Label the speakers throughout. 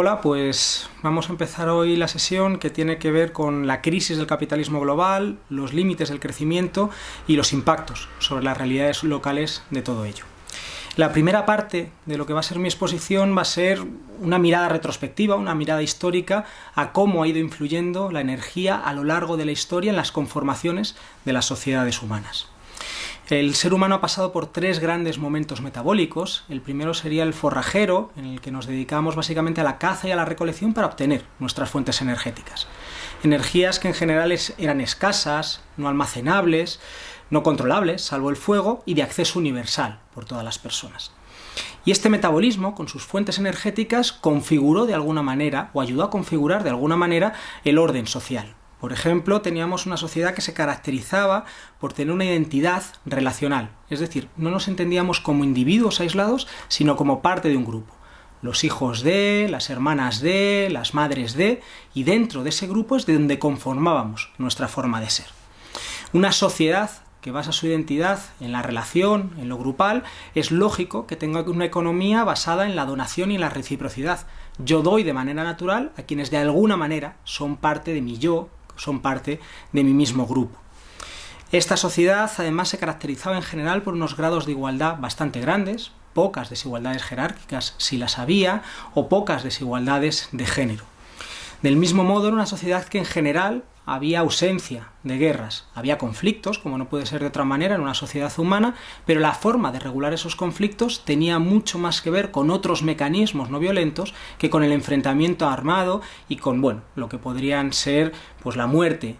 Speaker 1: Hola, pues vamos a empezar hoy la sesión que tiene que ver con la crisis del capitalismo global, los límites del crecimiento y los impactos sobre las realidades locales de todo ello. La primera parte de lo que va a ser mi exposición va a ser una mirada retrospectiva, una mirada histórica a cómo ha ido influyendo la energía a lo largo de la historia en las conformaciones de las sociedades humanas. El ser humano ha pasado por tres grandes momentos metabólicos. El primero sería el forrajero, en el que nos dedicamos básicamente a la caza y a la recolección para obtener nuestras fuentes energéticas. Energías que en general eran escasas, no almacenables, no controlables, salvo el fuego, y de acceso universal por todas las personas. Y este metabolismo, con sus fuentes energéticas, configuró de alguna manera, o ayudó a configurar de alguna manera, el orden social. Por ejemplo, teníamos una sociedad que se caracterizaba por tener una identidad relacional, es decir, no nos entendíamos como individuos aislados, sino como parte de un grupo. Los hijos de, las hermanas de, las madres de, y dentro de ese grupo es de donde conformábamos nuestra forma de ser. Una sociedad que basa su identidad en la relación, en lo grupal, es lógico que tenga una economía basada en la donación y en la reciprocidad. Yo doy de manera natural a quienes de alguna manera son parte de mi yo, son parte de mi mismo grupo. Esta sociedad además se caracterizaba en general por unos grados de igualdad bastante grandes, pocas desigualdades jerárquicas si las había, o pocas desigualdades de género. Del mismo modo, era una sociedad que en general había ausencia de guerras, había conflictos, como no puede ser de otra manera en una sociedad humana, pero la forma de regular esos conflictos tenía mucho más que ver con otros mecanismos no violentos que con el enfrentamiento armado y con, bueno, lo que podrían ser pues la muerte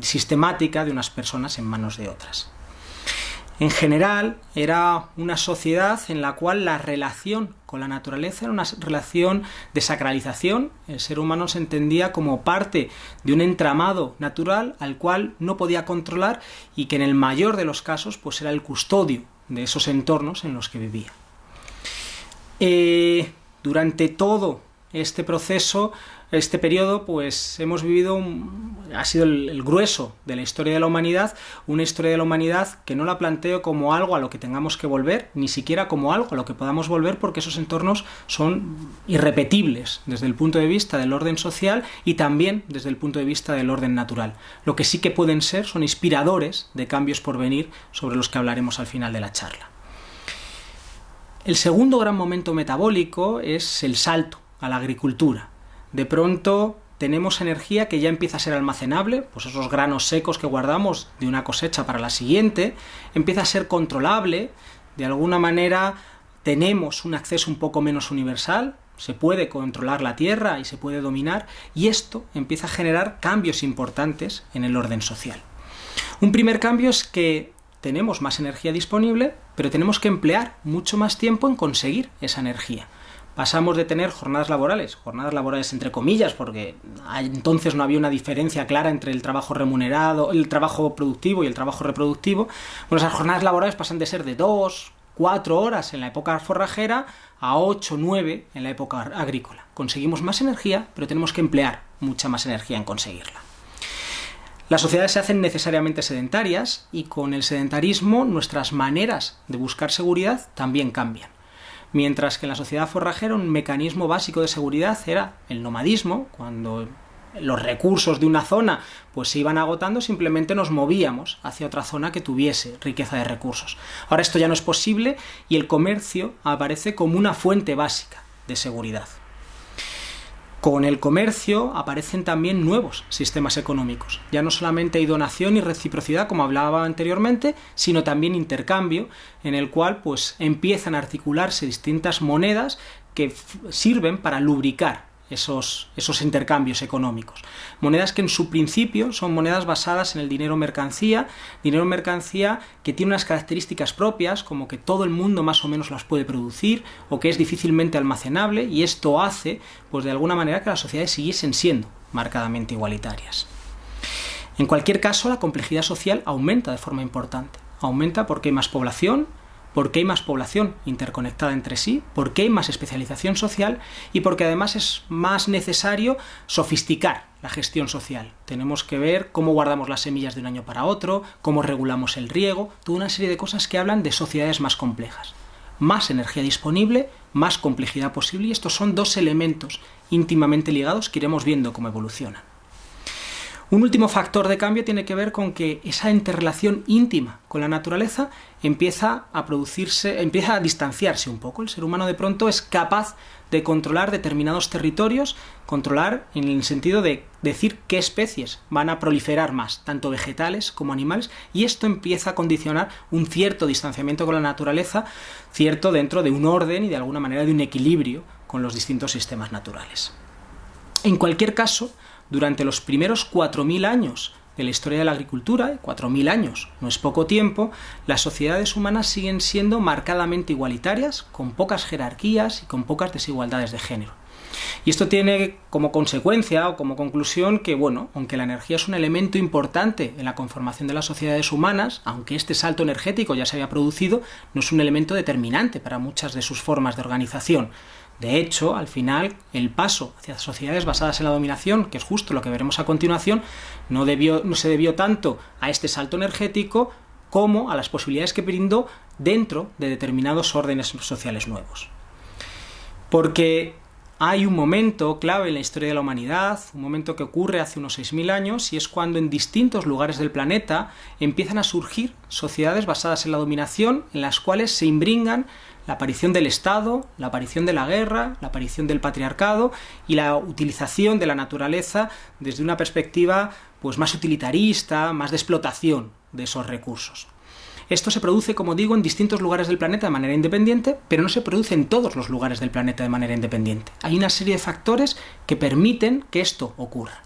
Speaker 1: sistemática de unas personas en manos de otras. En general, era una sociedad en la cual la relación con la naturaleza era una relación de sacralización. El ser humano se entendía como parte de un entramado natural al cual no podía controlar y que en el mayor de los casos pues era el custodio de esos entornos en los que vivía. Eh, durante todo este proceso este periodo, pues hemos vivido, ha sido el, grueso de la historia de la humanidad, una historia de la humanidad que no la planteo como algo a lo que tengamos que volver, ni siquiera como algo a lo que podamos volver, porque esos entornos son irrepetibles desde el punto de vista del orden social y también desde el punto de vista del orden natural. Lo que sí que pueden ser son inspiradores de cambios por venir sobre los que hablaremos al final de la charla. El segundo gran momento metabólico es el salto a la agricultura de pronto tenemos energía que ya empieza a ser almacenable, pues esos granos secos que guardamos de una cosecha para la siguiente, empieza a ser controlable, de alguna manera tenemos un acceso un poco menos universal, se puede controlar la tierra y se puede dominar, y esto empieza a generar cambios importantes en el orden social. Un primer cambio es que tenemos más energía disponible, pero tenemos que emplear mucho más tiempo en conseguir esa energía pasamos de tener jornadas laborales, jornadas laborales entre comillas, porque entonces no había una diferencia clara entre el trabajo remunerado, el trabajo productivo y el trabajo reproductivo. Bueno, esas jornadas laborales pasan de ser de dos, cuatro horas en la época forrajera a ocho, nueve en la época agrícola. Conseguimos más energía, pero tenemos que emplear mucha más energía en conseguirla. Las sociedades se hacen necesariamente sedentarias y con el sedentarismo nuestras maneras de buscar seguridad también cambian mientras que en la sociedad forrajera un mecanismo básico de seguridad era el nomadismo, cuando los recursos de una zona pues se iban agotando, simplemente nos movíamos hacia otra zona que tuviese riqueza de recursos. Ahora esto ya no es posible y el comercio aparece como una fuente básica de seguridad. Con el comercio aparecen también nuevos sistemas económicos. Ya no solamente hay donación y reciprocidad, como hablaba anteriormente, sino también intercambio, en el cual pues empiezan a articularse distintas monedas que sirven para lubricar esos, esos intercambios económicos. Monedas que en su principio son monedas basadas en el dinero mercancía, dinero mercancía que tiene unas características propias, como que todo el mundo más o menos las puede producir, o que es difícilmente almacenable, y esto hace, pues de alguna manera, que las sociedades siguiesen siendo marcadamente igualitarias. En cualquier caso, la complejidad social aumenta de forma importante. Aumenta porque hay más población, porque hay más población interconectada entre sí, porque hay más especialización social y porque además es más necesario sofisticar la gestión social. Tenemos que ver cómo guardamos las semillas de un año para otro, cómo regulamos el riego, toda una serie de cosas que hablan de sociedades más complejas. Más energía disponible, más complejidad posible y estos son dos elementos íntimamente ligados que iremos viendo cómo evolucionan. Un último factor de cambio tiene que ver con que esa interrelación íntima con la naturaleza empieza a producirse, empieza a distanciarse un poco. El ser humano de pronto es capaz de controlar determinados territorios, controlar en el sentido de decir qué especies van a proliferar más, tanto vegetales como animales, y esto empieza a condicionar un cierto distanciamiento con la naturaleza, cierto dentro de un orden y de alguna manera de un equilibrio con los distintos sistemas naturales. En cualquier caso, durante los primeros 4.000 años de la historia de la agricultura, 4.000 años no es poco tiempo, las sociedades humanas siguen siendo marcadamente igualitarias, con pocas jerarquías y con pocas desigualdades de género. Y esto tiene como consecuencia o como conclusión que, bueno, aunque la energía es un elemento importante en la conformación de las sociedades humanas, aunque este salto energético ya se había producido, no es un elemento determinante para muchas de sus formas de organización. De hecho, al final, el paso hacia sociedades basadas en la dominación, que es justo lo que veremos a continuación, no, se debió tanto a este salto energético como a las posibilidades que brindó dentro de determinados órdenes sociales nuevos. Porque hay un momento clave en la historia de la humanidad, un momento que ocurre hace unos 6.000 años, y es cuando en distintos lugares del planeta empiezan a surgir sociedades basadas en la dominación, en las cuales se imbringan la aparición del Estado, la aparición de la guerra, la aparición del patriarcado y la utilización de la naturaleza desde una perspectiva pues, más utilitarista, más de explotación de esos recursos. Esto se produce, como digo, en distintos lugares del planeta de manera independiente, pero no se produce en todos los lugares del planeta de manera independiente. Hay una serie de factores que permiten que esto ocurra.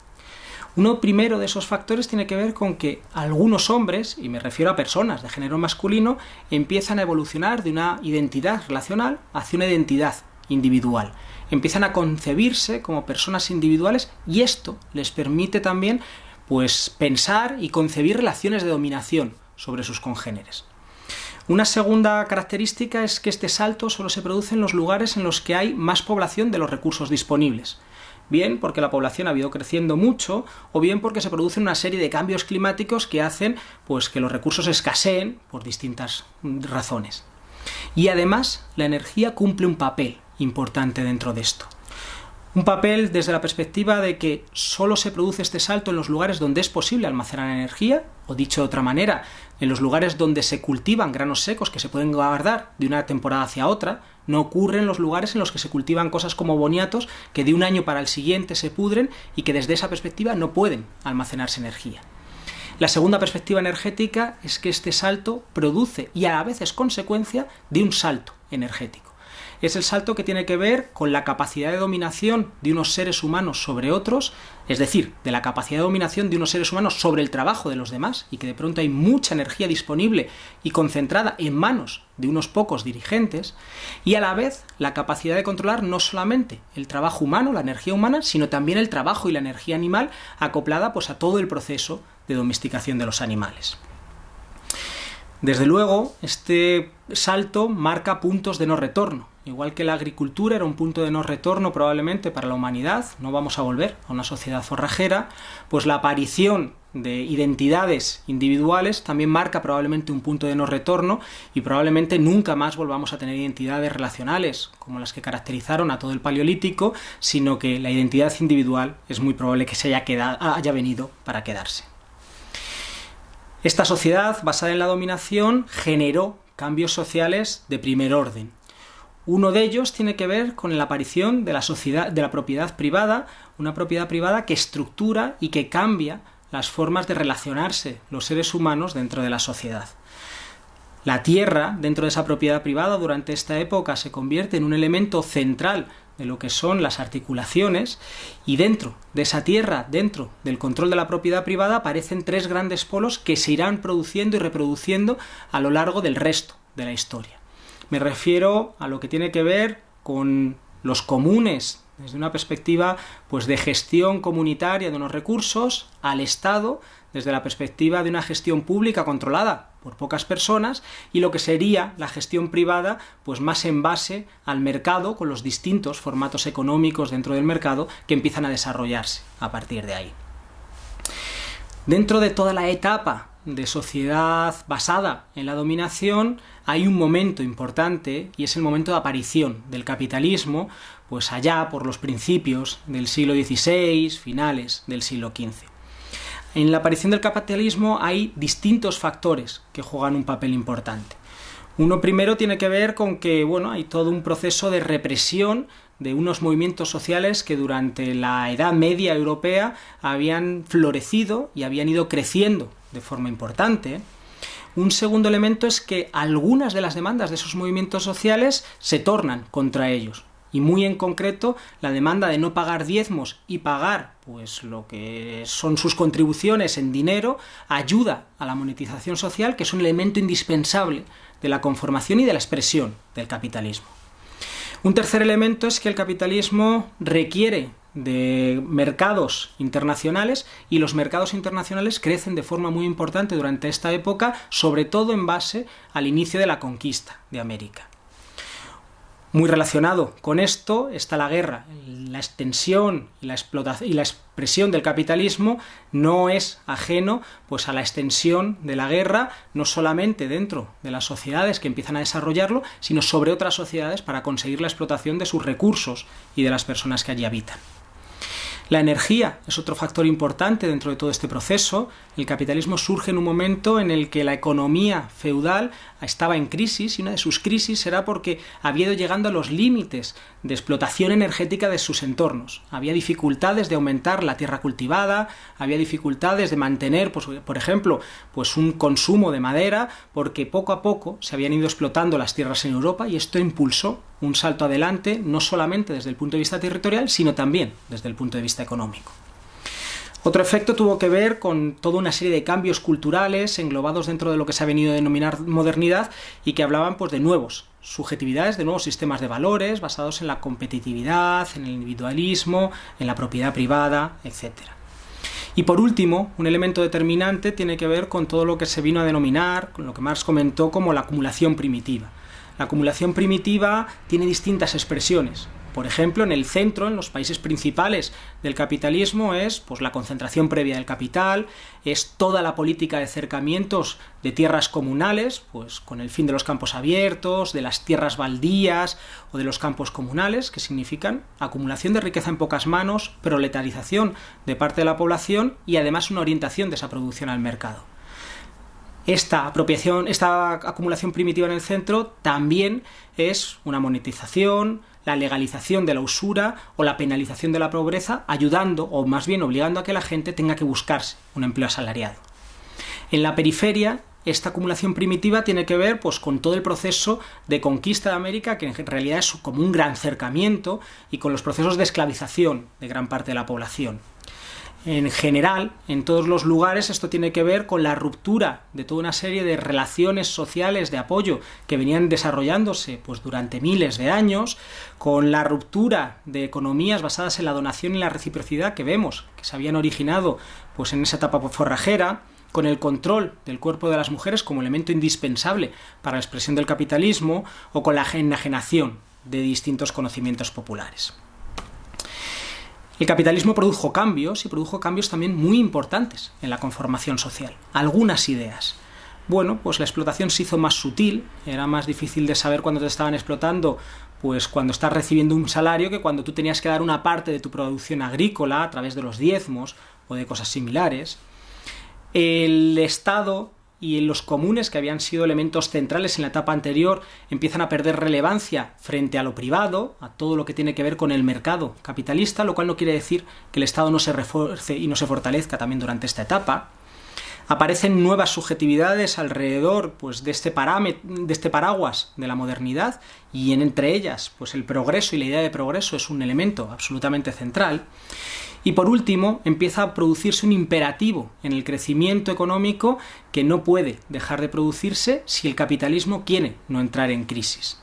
Speaker 1: Uno primero de esos factores tiene que ver con que algunos hombres, y me refiero a personas de género masculino, empiezan a evolucionar de una identidad relacional hacia una identidad individual. Empiezan a concebirse como personas individuales y esto les permite también pues pensar y concebir relaciones de dominación sobre sus congéneres. Una segunda característica es que este salto solo se produce en los lugares en los que hay más población de los recursos disponibles bien porque la población ha ido creciendo mucho, o bien porque se producen una serie de cambios climáticos que hacen pues, que los recursos escaseen por distintas razones. Y además, la energía cumple un papel importante dentro de esto. Un papel desde la perspectiva de que solo se produce este salto en los lugares donde es posible almacenar energía, o dicho de otra manera, en los lugares donde se cultivan granos secos que se pueden guardar de una temporada hacia otra, no ocurre en los lugares en los que se cultivan cosas como boniatos que de un año para el siguiente se pudren y que desde esa perspectiva no pueden almacenarse energía. La segunda perspectiva energética es que este salto produce y a la vez es consecuencia de un salto energético es el salto que tiene que ver con la capacidad de dominación de unos seres humanos sobre otros, es decir, de la capacidad de dominación de unos seres humanos sobre el trabajo de los demás, y que de pronto hay mucha energía disponible y concentrada en manos de unos pocos dirigentes, y a la vez la capacidad de controlar no solamente el trabajo humano, la energía humana, sino también el trabajo y la energía animal acoplada pues, a todo el proceso de domesticación de los animales. Desde luego, este salto marca puntos de no retorno. Igual que la agricultura era un punto de no retorno probablemente para la humanidad, no vamos a volver a una sociedad forrajera, pues la aparición de identidades individuales también marca probablemente un punto de no retorno y probablemente nunca más volvamos a tener identidades relacionales como las que caracterizaron a todo el paleolítico, sino que la identidad individual es muy probable que se haya, quedado, haya venido para quedarse. Esta sociedad basada en la dominación generó cambios sociales de primer orden. Uno de ellos tiene que ver con la aparición de la de la propiedad privada, una propiedad privada que estructura y que cambia las formas de relacionarse los seres humanos dentro de la sociedad. La tierra, dentro de esa propiedad privada, durante esta época se convierte en un elemento central de lo que son las articulaciones, y dentro de esa tierra, dentro del control de la propiedad privada, aparecen tres grandes polos que se irán produciendo y reproduciendo a lo largo del resto de la historia. Me refiero a lo que tiene que ver con los comunes, desde una perspectiva pues, de gestión comunitaria de unos recursos, al Estado, desde la perspectiva de una gestión pública controlada por pocas personas y lo que sería la gestión privada pues más en base al mercado con los distintos formatos económicos dentro del mercado que empiezan a desarrollarse a partir de ahí. Dentro de toda la etapa de sociedad basada en la dominación hay un momento importante y es el momento de aparición del capitalismo, pues allá por los principios del siglo XVI, finales del siglo XV. En la aparición del capitalismo hay distintos factores que juegan un papel importante. Uno primero tiene que ver con que bueno, hay todo un proceso de represión de unos movimientos sociales que durante la Edad Media europea habían florecido y habían ido creciendo de forma importante. Un segundo elemento es que algunas de las demandas de esos movimientos sociales se tornan contra ellos. Y muy en concreto, la demanda de no pagar diezmos y pagar pues lo que son sus contribuciones en dinero ayuda a la monetización social, que es un elemento indispensable de la conformación y de la expresión del capitalismo. Un tercer elemento es que el capitalismo requiere de mercados internacionales y los mercados internacionales crecen de forma muy importante durante esta época, sobre todo en base al inicio de la conquista de América. Muy relacionado con esto está la guerra. La extensión y la, explotación, y la expresión del capitalismo no es ajeno pues, a la extensión de la guerra, no solamente dentro de las sociedades que empiezan a desarrollarlo, sino sobre otras sociedades para conseguir la explotación de sus recursos y de las personas que allí habitan. La energía es otro factor importante dentro de todo este proceso. El capitalismo surge en un momento en el que la economía feudal estaba en crisis y una de sus crisis era porque había ido llegando a los límites de explotación energética de sus entornos. Había dificultades de aumentar la tierra cultivada, había dificultades de mantener, pues, por ejemplo, pues un consumo de madera, porque poco a poco se habían ido explotando las tierras en Europa y esto impulsó un salto adelante, no solamente desde el punto de vista territorial, sino también desde el punto de vista económico. Otro efecto tuvo que ver con toda una serie de cambios culturales englobados dentro de lo que se ha venido a denominar modernidad y que hablaban pues, de nuevos subjetividades, de nuevos sistemas de valores basados en la competitividad, en el individualismo, en la propiedad privada, etc. Y por último, un elemento determinante tiene que ver con todo lo que se vino a denominar, con lo que Marx comentó como la acumulación primitiva. La acumulación primitiva tiene distintas expresiones. Por ejemplo, en el centro, en los países principales del capitalismo, es pues, la concentración previa del capital, es toda la política de acercamientos de tierras comunales, pues con el fin de los campos abiertos, de las tierras baldías o de los campos comunales, que significan acumulación de riqueza en pocas manos, proletarización de parte de la población y además una orientación de esa producción al mercado. Esta apropiación, esta acumulación primitiva en el centro también es una monetización, la legalización de la usura o la penalización de la pobreza, ayudando o más bien obligando a que la gente tenga que buscarse un empleo asalariado. En la periferia, esta acumulación primitiva tiene que ver pues, con todo el proceso de conquista de América, que en realidad es como un gran cercamiento, y con los procesos de esclavización de gran parte de la población. En general, en todos los lugares esto tiene que ver con la ruptura de toda una serie de relaciones sociales de apoyo que venían desarrollándose pues, durante miles de años, con la ruptura de economías basadas en la donación y la reciprocidad que vemos que se habían originado pues, en esa etapa forrajera, con el control del cuerpo de las mujeres como elemento indispensable para la expresión del capitalismo o con la enajenación de distintos conocimientos populares. El capitalismo produjo cambios y produjo cambios también muy importantes en la conformación social. Algunas ideas. Bueno, pues la explotación se hizo más sutil, era más difícil de saber cuándo te estaban explotando, pues cuando estás recibiendo un salario que cuando tú tenías que dar una parte de tu producción agrícola a través de los diezmos o de cosas similares. El Estado y los comunes, que habían sido elementos centrales en la etapa anterior, empiezan a perder relevancia frente a lo privado, a todo lo que tiene que ver con el mercado capitalista, lo cual no quiere decir que el Estado no se refuerce y no se fortalezca también durante esta etapa. Aparecen nuevas subjetividades alrededor pues, de, este de este paraguas de la modernidad y en, entre ellas pues, el progreso y la idea de progreso es un elemento absolutamente central. Y por último, empieza a producirse un imperativo en el crecimiento económico que no puede dejar de producirse si el capitalismo quiere no entrar en crisis.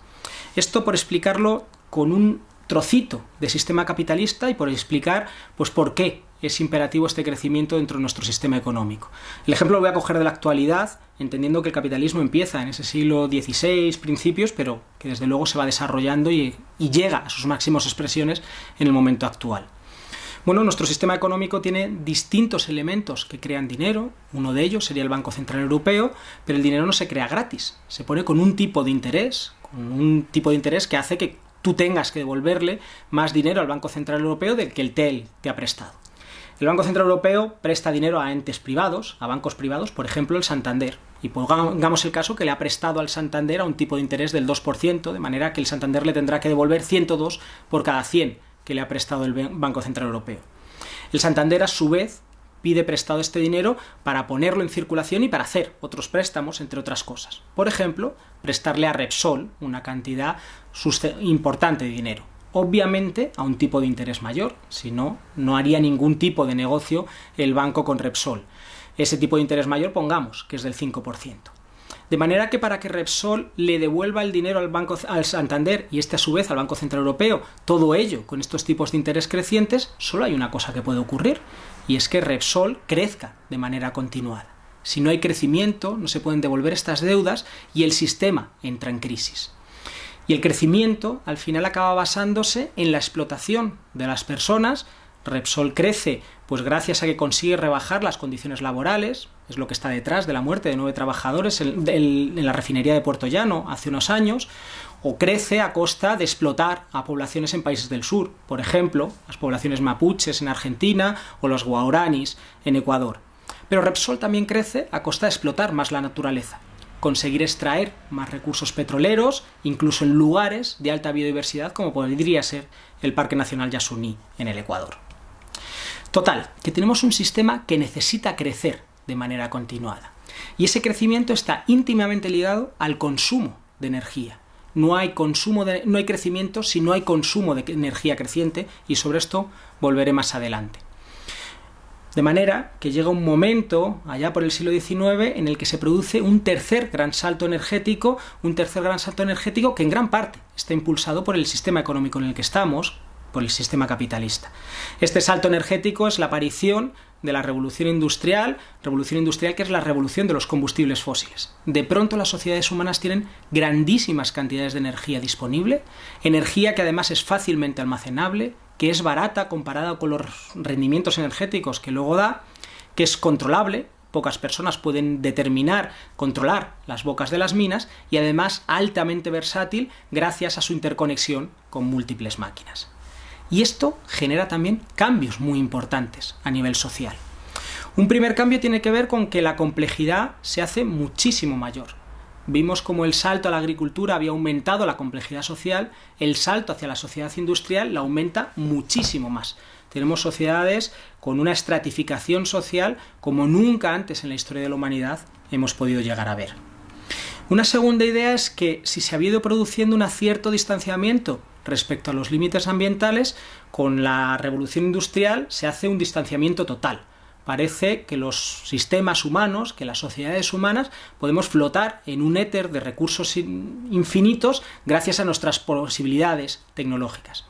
Speaker 1: Esto por explicarlo con un trocito de sistema capitalista y por explicar pues por qué es imperativo este crecimiento dentro de nuestro sistema económico. El ejemplo lo voy a coger de la actualidad, entendiendo que el capitalismo empieza en ese siglo XVI, principios, pero que desde luego se va desarrollando y, y llega a sus máximas expresiones en el momento actual. Bueno, nuestro sistema económico tiene distintos elementos que crean dinero, uno de ellos sería el Banco Central Europeo, pero el dinero no se crea gratis, se pone con un tipo de interés, con un tipo de interés que hace que tú tengas que devolverle más dinero al Banco Central Europeo del que el TEL te ha prestado. El Banco Central Europeo presta dinero a entes privados, a bancos privados, por ejemplo el Santander. Y pongamos el caso que le ha prestado al Santander a un tipo de interés del 2%, de manera que el Santander le tendrá que devolver 102 por cada 100 que le ha prestado el Banco Central Europeo. El Santander, a su vez, pide prestado este dinero para ponerlo en circulación y para hacer otros préstamos, entre otras cosas. Por ejemplo, prestarle a Repsol una cantidad importante de dinero. Obviamente a un tipo de interés mayor, si no, no haría ningún tipo de negocio el banco con Repsol. Ese tipo de interés mayor, pongamos, que es del 5%. De manera que para que Repsol le devuelva el dinero al Banco al Santander y este a su vez al Banco Central Europeo, todo ello con estos tipos de interés crecientes, solo hay una cosa que puede ocurrir, y es que Repsol crezca de manera continuada. Si no hay crecimiento, no se pueden devolver estas deudas y el sistema entra en crisis. Y el crecimiento al final acaba basándose en la explotación de las personas. Repsol crece pues gracias a que consigue rebajar las condiciones laborales, es lo que está detrás de la muerte de nueve trabajadores en, la refinería de Puerto Llano hace unos años, o crece a costa de explotar a poblaciones en países del sur, por ejemplo, las poblaciones mapuches en Argentina o los guauranis en Ecuador. Pero Repsol también crece a costa de explotar más la naturaleza, conseguir extraer más recursos petroleros, incluso en lugares de alta biodiversidad como podría ser el Parque Nacional Yasuní en el Ecuador. Total, que tenemos un sistema que necesita crecer de manera continuada. Y ese crecimiento está íntimamente ligado al consumo de energía. No hay, consumo no hay crecimiento si no hay consumo de energía creciente y sobre esto volveré más adelante. De manera que llega un momento, allá por el siglo XIX, en el que se produce un tercer gran salto energético, un tercer gran salto energético que en gran parte está impulsado por el sistema económico en el que estamos, por el sistema capitalista. Este salto energético es la aparición de la revolución industrial, revolución industrial que es la revolución de los combustibles fósiles. De pronto las sociedades humanas tienen grandísimas cantidades de energía disponible, energía que además es fácilmente almacenable, que es barata comparada con los rendimientos energéticos que luego da, que es controlable, pocas personas pueden determinar, controlar las bocas de las minas y además altamente versátil gracias a su interconexión con múltiples máquinas. Y esto genera también cambios muy importantes a nivel social. Un primer cambio tiene que ver con que la complejidad se hace muchísimo mayor. Vimos como el salto a la agricultura había aumentado la complejidad social, el salto hacia la sociedad industrial la aumenta muchísimo más. Tenemos sociedades con una estratificación social como nunca antes en la historia de la humanidad hemos podido llegar a ver. Una segunda idea es que si se ha ido produciendo un cierto distanciamiento respecto a los límites ambientales, con la revolución industrial se hace un distanciamiento total. Parece que los sistemas humanos, que las sociedades humanas, podemos flotar en un éter de recursos infinitos gracias a nuestras posibilidades tecnológicas.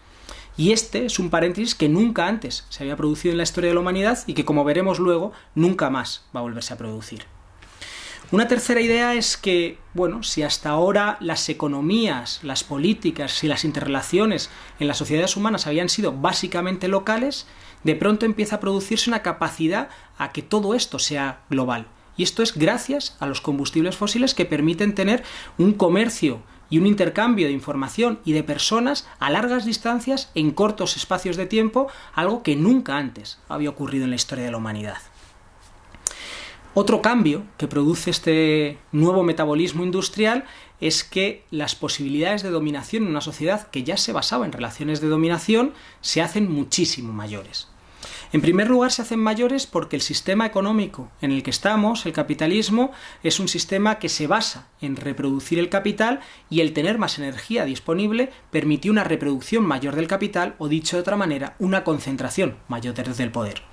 Speaker 1: Y este es un paréntesis que nunca antes se había producido en la historia de la humanidad y que, como veremos luego, nunca más va a volverse a producir. Una tercera idea es que, bueno, si hasta ahora las economías, las políticas y las interrelaciones en las sociedades humanas habían sido básicamente locales, de pronto empieza a producirse una capacidad a que todo esto sea global. Y esto es gracias a los combustibles fósiles que permiten tener un comercio y un intercambio de información y de personas a largas distancias en cortos espacios de tiempo, algo que nunca antes había ocurrido en la historia de la humanidad. Otro cambio que produce este nuevo metabolismo industrial es que las posibilidades de dominación en una sociedad que ya se basaba en relaciones de dominación se hacen muchísimo mayores. En primer lugar, se hacen mayores porque el sistema económico en el que estamos, el capitalismo, es un sistema que se basa en reproducir el capital y el tener más energía disponible permitió una reproducción mayor del capital o, dicho de otra manera, una concentración mayor del poder.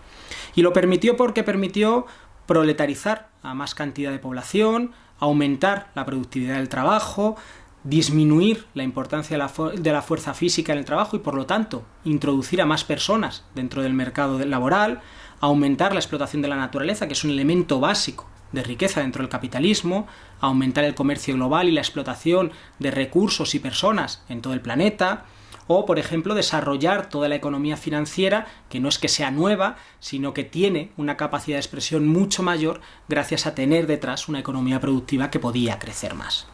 Speaker 1: Y lo permitió porque permitió proletarizar a más cantidad de población, aumentar la productividad del trabajo, disminuir la importancia de la, fuerza física en el trabajo y por lo tanto introducir a más personas dentro del mercado laboral, aumentar la explotación de la naturaleza, que es un elemento básico de riqueza dentro del capitalismo, aumentar el comercio global y la explotación de recursos y personas en todo el planeta, o, por ejemplo, desarrollar toda la economía financiera, que no es que sea nueva, sino que tiene una capacidad de expresión mucho mayor gracias a tener detrás una economía productiva que podía crecer más.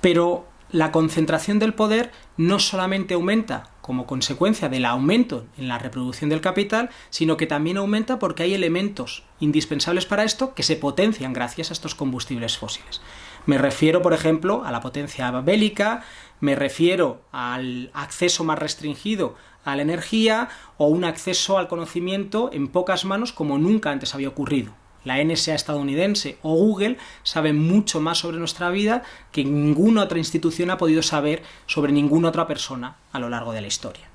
Speaker 1: Pero la concentración del poder no solamente aumenta como consecuencia del aumento en la reproducción del capital, sino que también aumenta porque hay elementos indispensables para esto que se potencian gracias a estos combustibles fósiles. Me refiero, por ejemplo, a la potencia bélica, me refiero al acceso más restringido a la energía o un acceso al conocimiento en pocas manos como nunca antes había ocurrido. La NSA estadounidense o Google saben mucho más sobre nuestra vida que ninguna otra institución ha podido saber sobre ninguna otra persona a lo largo de la historia.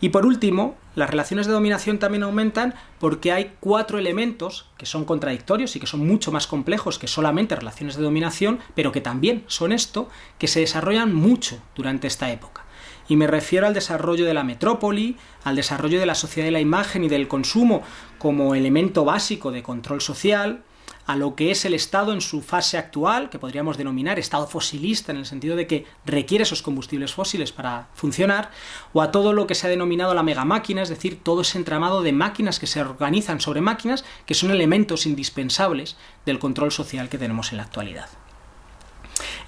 Speaker 1: Y por último, las relaciones de dominación también aumentan porque hay cuatro elementos que son contradictorios y que son mucho más complejos que solamente relaciones de dominación, pero que también son esto, que se desarrollan mucho durante esta época. Y me refiero al desarrollo de la metrópoli, al desarrollo de la sociedad de la imagen y del consumo como elemento básico de control social, a lo que es el Estado en su fase actual, que podríamos denominar Estado fosilista en el sentido de que requiere esos combustibles fósiles para funcionar, o a todo lo que se ha denominado la megamáquina, es decir, todo ese entramado de máquinas que se organizan sobre máquinas, que son elementos indispensables del control social que tenemos en la actualidad.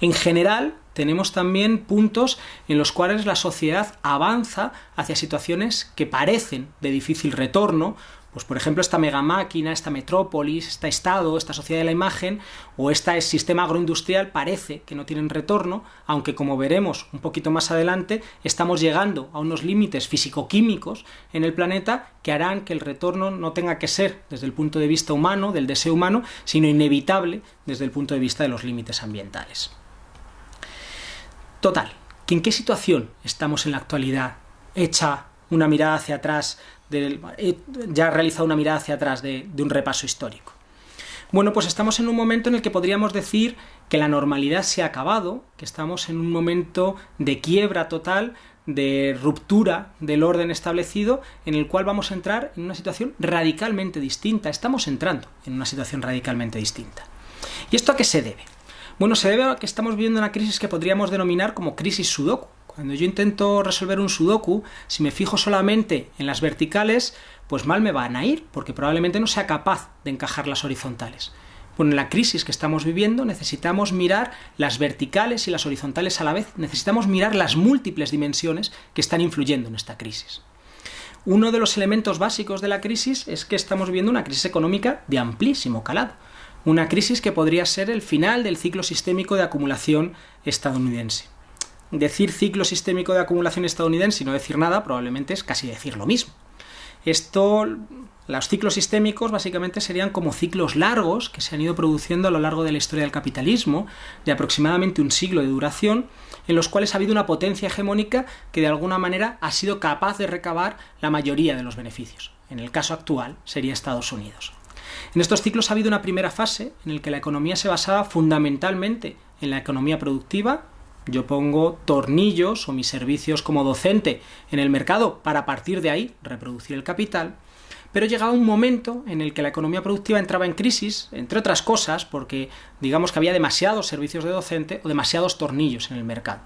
Speaker 1: En general, tenemos también puntos en los cuales la sociedad avanza hacia situaciones que parecen de difícil retorno, pues por ejemplo esta megamáquina, esta metrópolis, este estado, esta sociedad de la imagen o este sistema agroindustrial parece que no tienen retorno, aunque como veremos un poquito más adelante estamos llegando a unos límites físico-químicos en el planeta que harán que el retorno no tenga que ser desde el punto de vista humano, del deseo humano, sino inevitable desde el punto de vista de los límites ambientales. Total, ¿en qué situación estamos en la actualidad? Hecha una mirada hacia atrás ya ha realizado una mirada hacia atrás de, de un repaso histórico. Bueno, pues estamos en un momento en el que podríamos decir que la normalidad se ha acabado, que estamos en un momento de quiebra total, de ruptura del orden establecido, en el cual vamos a entrar en una situación radicalmente distinta. Estamos entrando en una situación radicalmente distinta. ¿Y esto a qué se debe? Bueno, se debe a que estamos viviendo una crisis que podríamos denominar como crisis sudoku. Cuando yo intento resolver un sudoku, si me fijo solamente en las verticales, pues mal me van a ir, porque probablemente no sea capaz de encajar las horizontales. Bueno, en la crisis que estamos viviendo necesitamos mirar las verticales y las horizontales a la vez, necesitamos mirar las múltiples dimensiones que están influyendo en esta crisis. Uno de los elementos básicos de la crisis es que estamos viviendo una crisis económica de amplísimo calado, una crisis que podría ser el final del ciclo sistémico de acumulación estadounidense decir ciclo sistémico de acumulación estadounidense y no decir nada probablemente es casi decir lo mismo. Esto, los ciclos sistémicos básicamente serían como ciclos largos que se han ido produciendo a lo largo de la historia del capitalismo, de aproximadamente un siglo de duración, en los cuales ha habido una potencia hegemónica que de alguna manera ha sido capaz de recabar la mayoría de los beneficios. En el caso actual sería Estados Unidos. En estos ciclos ha habido una primera fase en la que la economía se basaba fundamentalmente en la economía productiva, yo pongo tornillos o mis servicios como docente en el mercado para partir de ahí reproducir el capital, pero llegaba un momento en el que la economía productiva entraba en crisis, entre otras cosas, porque digamos que había demasiados servicios de docente o demasiados tornillos en el mercado.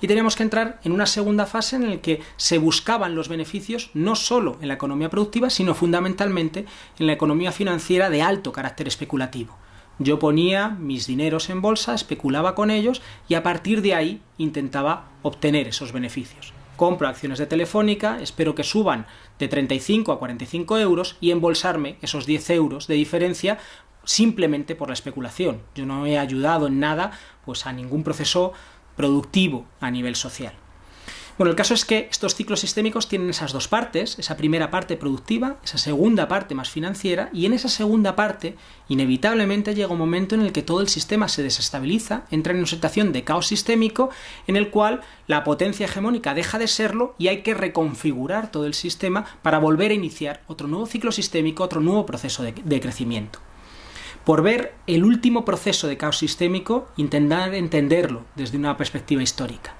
Speaker 1: Y teníamos que entrar en una segunda fase en la que se buscaban los beneficios no solo en la economía productiva, sino fundamentalmente en la economía financiera de alto carácter especulativo. Yo ponía mis dineros en bolsa, especulaba con ellos y a partir de ahí intentaba obtener esos beneficios. Compro acciones de Telefónica, espero que suban de 35 a 45 euros y embolsarme esos 10 euros de diferencia simplemente por la especulación. Yo no he ayudado en nada pues a ningún proceso productivo a nivel social. Bueno, el caso es que estos ciclos sistémicos tienen esas dos partes, esa primera parte productiva, esa segunda parte más financiera, y en esa segunda parte, inevitablemente llega un momento en el que todo el sistema se desestabiliza, entra en una situación de caos sistémico, en el cual la potencia hegemónica deja de serlo y hay que reconfigurar todo el sistema para volver a iniciar otro nuevo ciclo sistémico, otro nuevo proceso de, crecimiento por ver el último proceso de caos sistémico, intentar entenderlo desde una perspectiva histórica.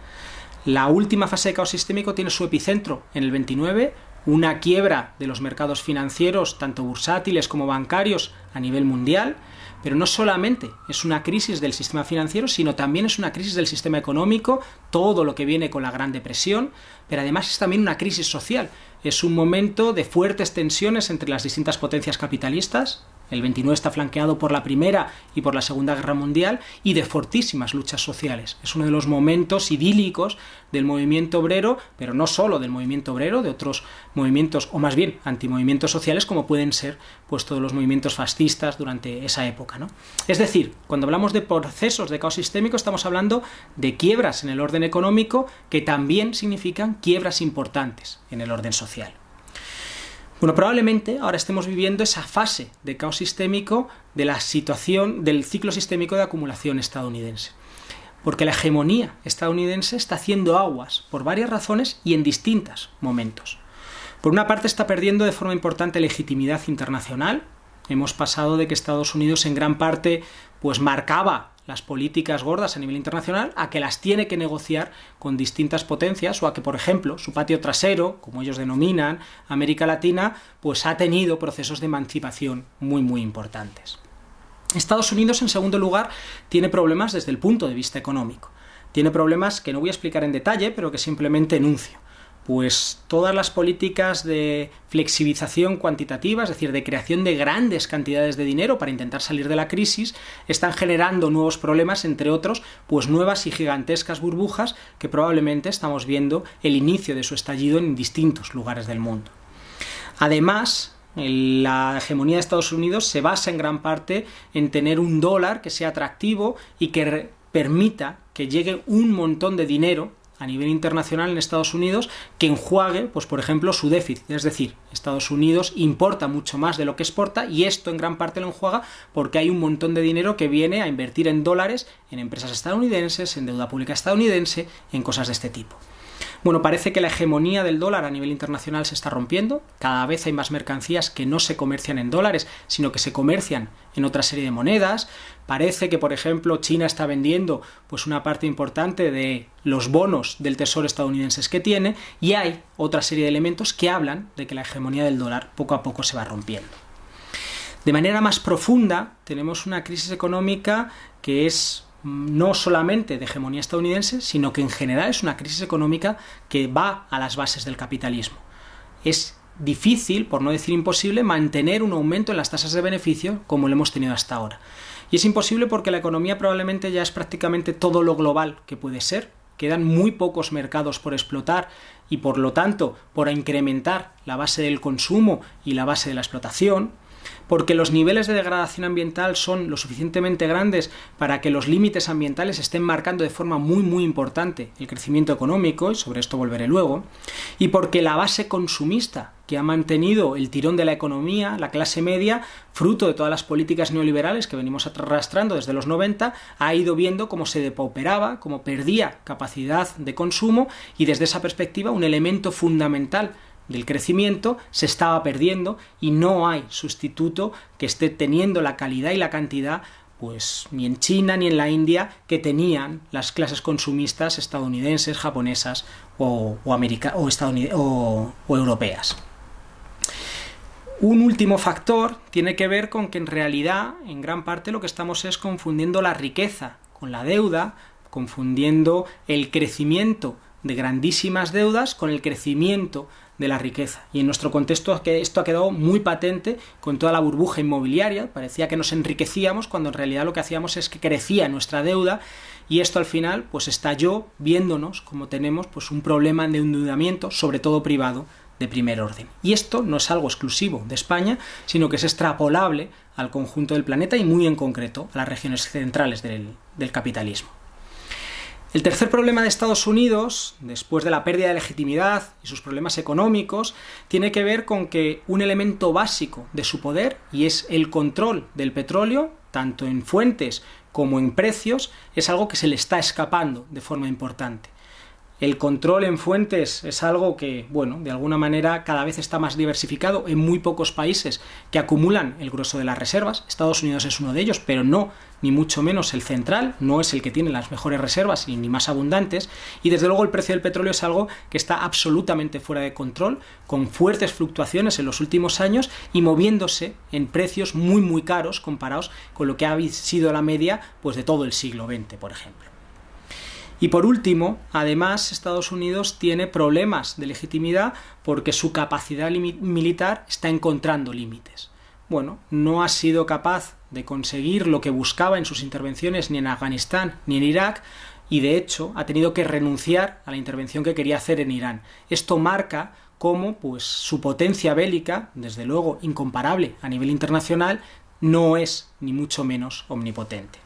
Speaker 1: La última fase de caos sistémico tiene su epicentro en el 29, una quiebra de los mercados financieros, tanto bursátiles como bancarios, a nivel mundial, pero no solamente es una crisis del sistema financiero, sino también es una crisis del sistema económico, todo lo que viene con la Gran Depresión, pero además es también una crisis social. Es un momento de fuertes tensiones entre las distintas potencias capitalistas, el 29 está flanqueado por la Primera y por la Segunda Guerra Mundial y de fortísimas luchas sociales. Es uno de los momentos idílicos del movimiento obrero, pero no solo del movimiento obrero, de otros movimientos, o más bien antimovimientos sociales, como pueden ser pues, todos los movimientos fascistas durante esa época. ¿no? Es decir, cuando hablamos de procesos de caos sistémico, estamos hablando de quiebras en el orden económico que también significan quiebras importantes en el orden social. Bueno, probablemente ahora estemos viviendo esa fase de caos sistémico de la situación del ciclo sistémico de acumulación estadounidense. Porque la hegemonía estadounidense está haciendo aguas por varias razones y en distintos momentos. Por una parte está perdiendo de forma importante legitimidad internacional. Hemos pasado de que Estados Unidos en gran parte pues marcaba las políticas gordas a nivel internacional a que las tiene que negociar con distintas potencias o a que, por ejemplo, su patio trasero, como ellos denominan, América Latina, pues ha tenido procesos de emancipación muy muy importantes. Estados Unidos, en segundo lugar, tiene problemas desde el punto de vista económico. Tiene problemas que no voy a explicar en detalle, pero que simplemente enuncio pues todas las políticas de flexibilización cuantitativa, es decir, de creación de grandes cantidades de dinero para intentar salir de la crisis, están generando nuevos problemas, entre otros, pues nuevas y gigantescas burbujas que probablemente estamos viendo el inicio de su estallido en distintos lugares del mundo. Además, la hegemonía de Estados Unidos se basa en gran parte en tener un dólar que sea atractivo y que permita que llegue un montón de dinero a nivel internacional en Estados Unidos que enjuague, pues por ejemplo, su déficit. Es decir, Estados Unidos importa mucho más de lo que exporta y esto en gran parte lo enjuaga porque hay un montón de dinero que viene a invertir en dólares en empresas estadounidenses, en deuda pública estadounidense, en cosas de este tipo. Bueno, parece que la hegemonía del dólar a nivel internacional se está rompiendo, cada vez hay más mercancías que no se comercian en dólares, sino que se comercian en otra serie de monedas, parece que por ejemplo China está vendiendo pues una parte importante de los bonos del tesoro estadounidenses que tiene y hay otra serie de elementos que hablan de que la hegemonía del dólar poco a poco se va rompiendo. De manera más profunda tenemos una crisis económica que es no solamente de hegemonía estadounidense, sino que en general es una crisis económica que va a las bases del capitalismo. Es difícil, por no decir imposible, mantener un aumento en las tasas de beneficio como lo hemos tenido hasta ahora. Y es imposible porque la economía probablemente ya es prácticamente todo lo global que puede ser, quedan muy pocos mercados por explotar y por lo tanto por incrementar la base del consumo y la base de la explotación, porque los niveles de degradación ambiental son lo suficientemente grandes para que los límites ambientales estén marcando de forma muy muy importante el crecimiento económico, y sobre esto volveré luego, y porque la base consumista que ha mantenido el tirón de la economía, la clase media, fruto de todas las políticas neoliberales que venimos arrastrando desde los 90, ha ido viendo cómo se depauperaba, cómo perdía capacidad de consumo y desde esa perspectiva un elemento fundamental del crecimiento se estaba perdiendo y no hay sustituto que esté teniendo la calidad y la cantidad pues ni en China ni en la India que tenían las clases consumistas estadounidenses, japonesas o, o, o, o europeas. Un último factor tiene que ver con que en realidad, en gran parte, lo que estamos es confundiendo la riqueza con la deuda, confundiendo el crecimiento de grandísimas deudas con el crecimiento de la riqueza. Y en nuestro contexto esto ha quedado muy patente con toda la burbuja inmobiliaria. Parecía que nos enriquecíamos cuando en realidad lo que hacíamos es que crecía nuestra deuda y esto al final pues estalló viéndonos como tenemos pues un problema de endeudamiento, sobre todo privado, de primer orden. Y esto no es algo exclusivo de España, sino que es extrapolable al conjunto del planeta y muy en concreto a las regiones centrales del capitalismo. El tercer problema de Estados Unidos, después de la pérdida de legitimidad y sus problemas económicos, tiene que ver con que un elemento básico de su poder, y es el control del petróleo, tanto en fuentes como en precios, es algo que se le está escapando de forma importante. El control en fuentes es algo que, bueno, de alguna manera cada vez está más diversificado en muy pocos países que acumulan el grueso de las reservas. Estados Unidos es uno de ellos, pero no, ni mucho menos el central, no es el que tiene las mejores reservas ni más abundantes. Y desde luego el precio del petróleo es algo que está absolutamente fuera de control, con fuertes fluctuaciones en los últimos años y moviéndose en precios muy muy caros comparados con lo que ha sido la media pues de todo el siglo XX, por ejemplo. Y por último, además, Estados Unidos tiene problemas de legitimidad porque su capacidad militar está encontrando límites. Bueno, no ha sido capaz de conseguir lo que buscaba en sus intervenciones ni en Afganistán ni en Irak, y de hecho ha tenido que renunciar a la intervención que quería hacer en Irán. Esto marca cómo pues, su potencia bélica, desde luego incomparable a nivel internacional, no es ni mucho menos omnipotente.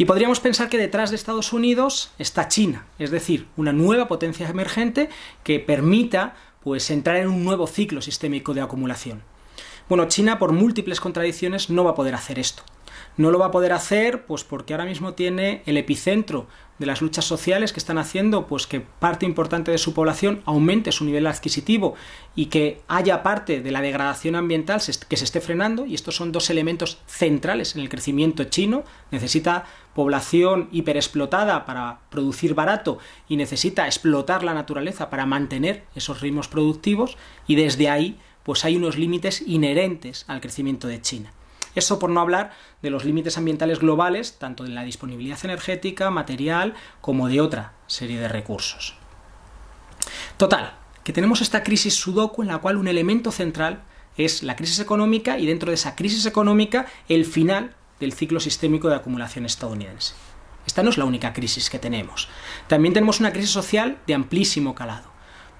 Speaker 1: Y podríamos pensar que detrás de Estados Unidos está China, es decir, una nueva potencia emergente que permita pues, entrar en un nuevo ciclo sistémico de acumulación. Bueno, China por múltiples contradicciones no va a poder hacer esto. No lo va a poder hacer pues porque ahora mismo tiene el epicentro de las luchas sociales que están haciendo pues que parte importante de su población aumente su nivel adquisitivo y que haya parte de la degradación ambiental que se esté frenando y estos son dos elementos centrales en el crecimiento chino necesita población hiperexplotada para producir barato y necesita explotar la naturaleza para mantener esos ritmos productivos y desde ahí pues hay unos límites inherentes al crecimiento de China eso por no hablar de los límites ambientales globales, tanto de la disponibilidad energética, material, como de otra serie de recursos. Total, que tenemos esta crisis sudoku en la cual un elemento central es la crisis económica y dentro de esa crisis económica el final del ciclo sistémico de acumulación estadounidense. Esta no es la única crisis que tenemos. También tenemos una crisis social de amplísimo calado.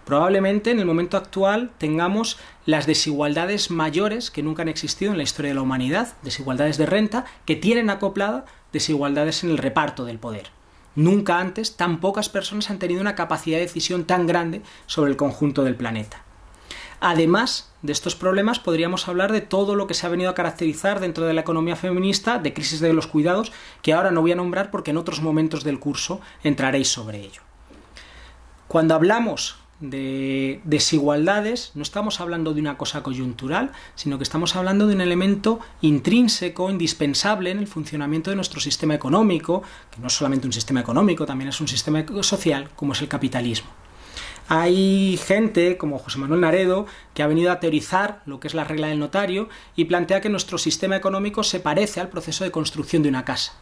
Speaker 1: Probablemente en el momento actual tengamos las desigualdades mayores que nunca han existido en la historia de la humanidad, desigualdades de renta, que tienen acoplada desigualdades en el reparto del poder. Nunca antes tan pocas personas han tenido una capacidad de decisión tan grande sobre el conjunto del planeta. Además de estos problemas, podríamos hablar de todo lo que se ha venido a caracterizar dentro de la economía feminista, de crisis de los cuidados, que ahora no voy a nombrar porque en otros momentos del curso entraréis sobre ello. Cuando hablamos de desigualdades, no estamos hablando de una cosa coyuntural, sino que estamos hablando de un elemento intrínseco, indispensable en el funcionamiento de nuestro sistema económico, que no es solamente un sistema económico, también es un sistema social, como es el capitalismo. Hay gente como José Manuel Naredo que ha venido a teorizar lo que es la regla del notario y plantea que nuestro sistema económico se parece al proceso de construcción de una casa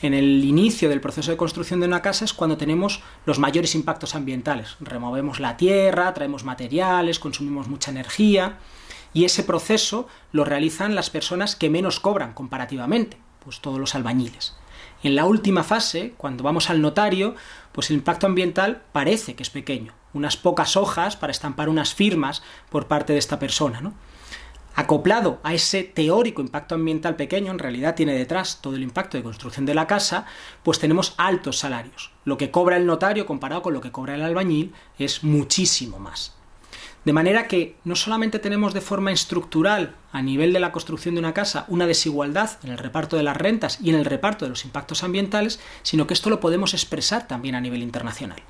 Speaker 1: en el inicio del proceso de construcción de una casa es cuando tenemos los mayores impactos ambientales. Removemos la tierra, traemos materiales, consumimos mucha energía y ese proceso lo realizan las personas que menos cobran comparativamente, pues todos los albañiles. En la última fase, cuando vamos al notario, pues el impacto ambiental parece que es pequeño, unas pocas hojas para estampar unas firmas por parte de esta persona, ¿no? acoplado a ese teórico impacto ambiental pequeño, en realidad tiene detrás todo el impacto de construcción de la casa, pues tenemos altos salarios. Lo que cobra el notario comparado con lo que cobra el albañil es muchísimo más. De manera que no solamente tenemos de forma estructural, a nivel de la construcción de una casa, una desigualdad en el reparto de las rentas y en el reparto de los impactos ambientales, sino que esto lo podemos expresar también a nivel internacional.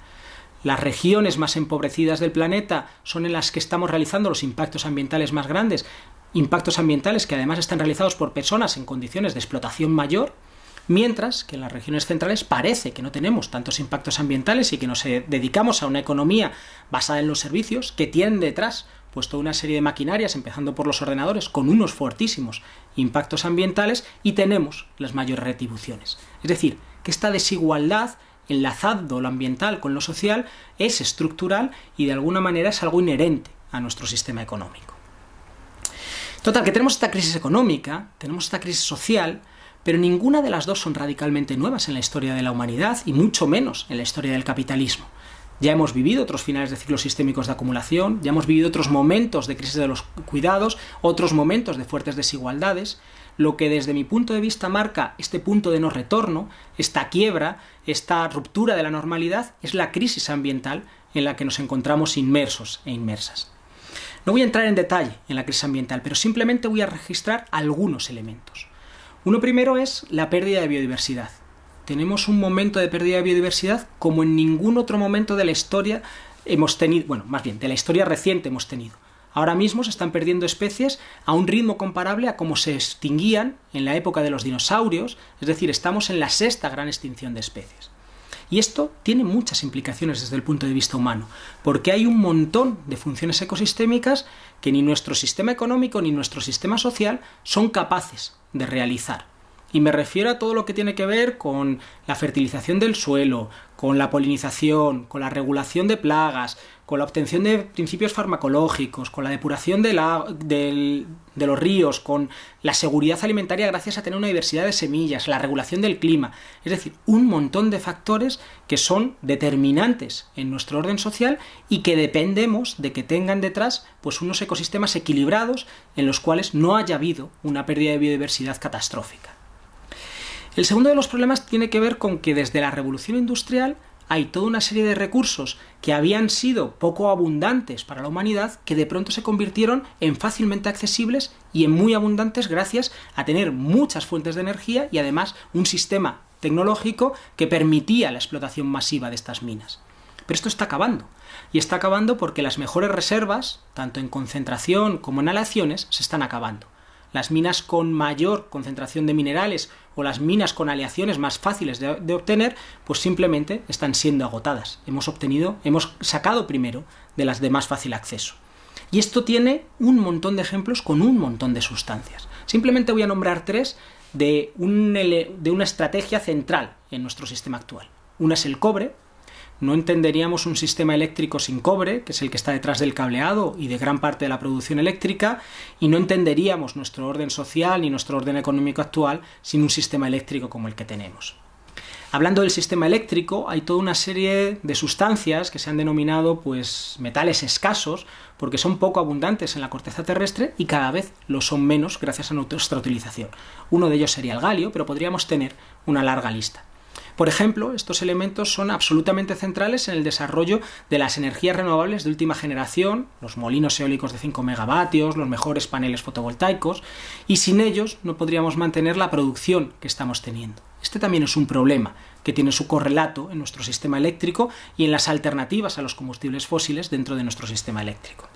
Speaker 1: Las regiones más empobrecidas del planeta son en las que estamos realizando los impactos ambientales más grandes, impactos ambientales que además están realizados por personas en condiciones de explotación mayor, mientras que en las regiones centrales parece que no tenemos tantos impactos ambientales y que nos eh, dedicamos a una economía basada en los servicios que tienen detrás pues toda una serie de maquinarias, empezando por los ordenadores, con unos fortísimos impactos ambientales y tenemos las mayores retribuciones. Es decir, que esta desigualdad enlazando lo ambiental con lo social es estructural y de alguna manera es algo inherente a nuestro sistema económico. Total, que tenemos esta crisis económica, tenemos esta crisis social, pero ninguna de las dos son radicalmente nuevas en la historia de la humanidad y mucho menos en la historia del capitalismo. Ya hemos vivido otros finales de ciclos sistémicos de acumulación, ya hemos vivido otros momentos de crisis de los cuidados, otros momentos de fuertes desigualdades, lo que desde mi punto de vista marca este punto de no retorno, esta quiebra, esta ruptura de la normalidad, es la crisis ambiental en la que nos encontramos inmersos e inmersas. No voy a entrar en detalle en la crisis ambiental, pero simplemente voy a registrar algunos elementos. Uno primero es la pérdida de biodiversidad. tenemos un momento de pérdida de biodiversidad como en ningún otro momento de la historia hemos tenido, bueno, más bien, de la historia reciente hemos tenido. Ahora mismo se están perdiendo especies a un ritmo comparable a como se extinguían en la época de los dinosaurios, es decir, estamos en la sexta gran extinción de especies. Y esto tiene muchas implicaciones desde el punto de vista humano, porque hay un montón de funciones ecosistémicas que ni nuestro sistema económico ni nuestro sistema social son capaces de realizar. Y me refiero a todo lo que tiene que ver con la fertilización del suelo, con la polinización, con la regulación de plagas, con la obtención de principios farmacológicos, con la depuración de, de, los ríos, con la seguridad alimentaria gracias a tener una diversidad de semillas, la regulación del clima. Es decir, un montón de factores que son determinantes en nuestro orden social y que dependemos de que tengan detrás pues, unos ecosistemas equilibrados en los cuales no haya habido una pérdida de biodiversidad catastrófica. El segundo de los problemas tiene que ver con que desde la revolución industrial hay toda una serie de recursos que habían sido poco abundantes para la humanidad que de pronto se convirtieron en fácilmente accesibles y en muy abundantes gracias a tener muchas fuentes de energía y además un sistema tecnológico que permitía la explotación masiva de estas minas. Pero esto está acabando. Y está acabando porque las mejores reservas, tanto en concentración como en aleaciones, se están acabando las minas con mayor concentración de minerales o las minas con aleaciones más fáciles de, obtener, pues simplemente están siendo agotadas. Hemos obtenido, hemos sacado primero de las de más fácil acceso. Y esto tiene un montón de ejemplos con un montón de sustancias. Simplemente voy a nombrar tres de, de una estrategia central en nuestro sistema actual. Una es el cobre, no entenderíamos un sistema eléctrico sin cobre, que es el que está detrás del cableado y de gran parte de la producción eléctrica, y no entenderíamos nuestro orden social ni nuestro orden económico actual sin un sistema eléctrico como el que tenemos. Hablando del sistema eléctrico, hay toda una serie de sustancias que se han denominado pues metales escasos, porque son poco abundantes en la corteza terrestre y cada vez lo son menos gracias a nuestra utilización. Uno de ellos sería el galio, pero podríamos tener una larga lista. Por ejemplo, estos elementos son absolutamente centrales en el desarrollo de las energías renovables de última generación, los molinos eólicos de 5 megavatios, los mejores paneles fotovoltaicos, y sin ellos no podríamos mantener la producción que estamos teniendo. Este también es un problema que tiene su correlato en nuestro sistema eléctrico y en las alternativas a los combustibles fósiles dentro de nuestro sistema eléctrico.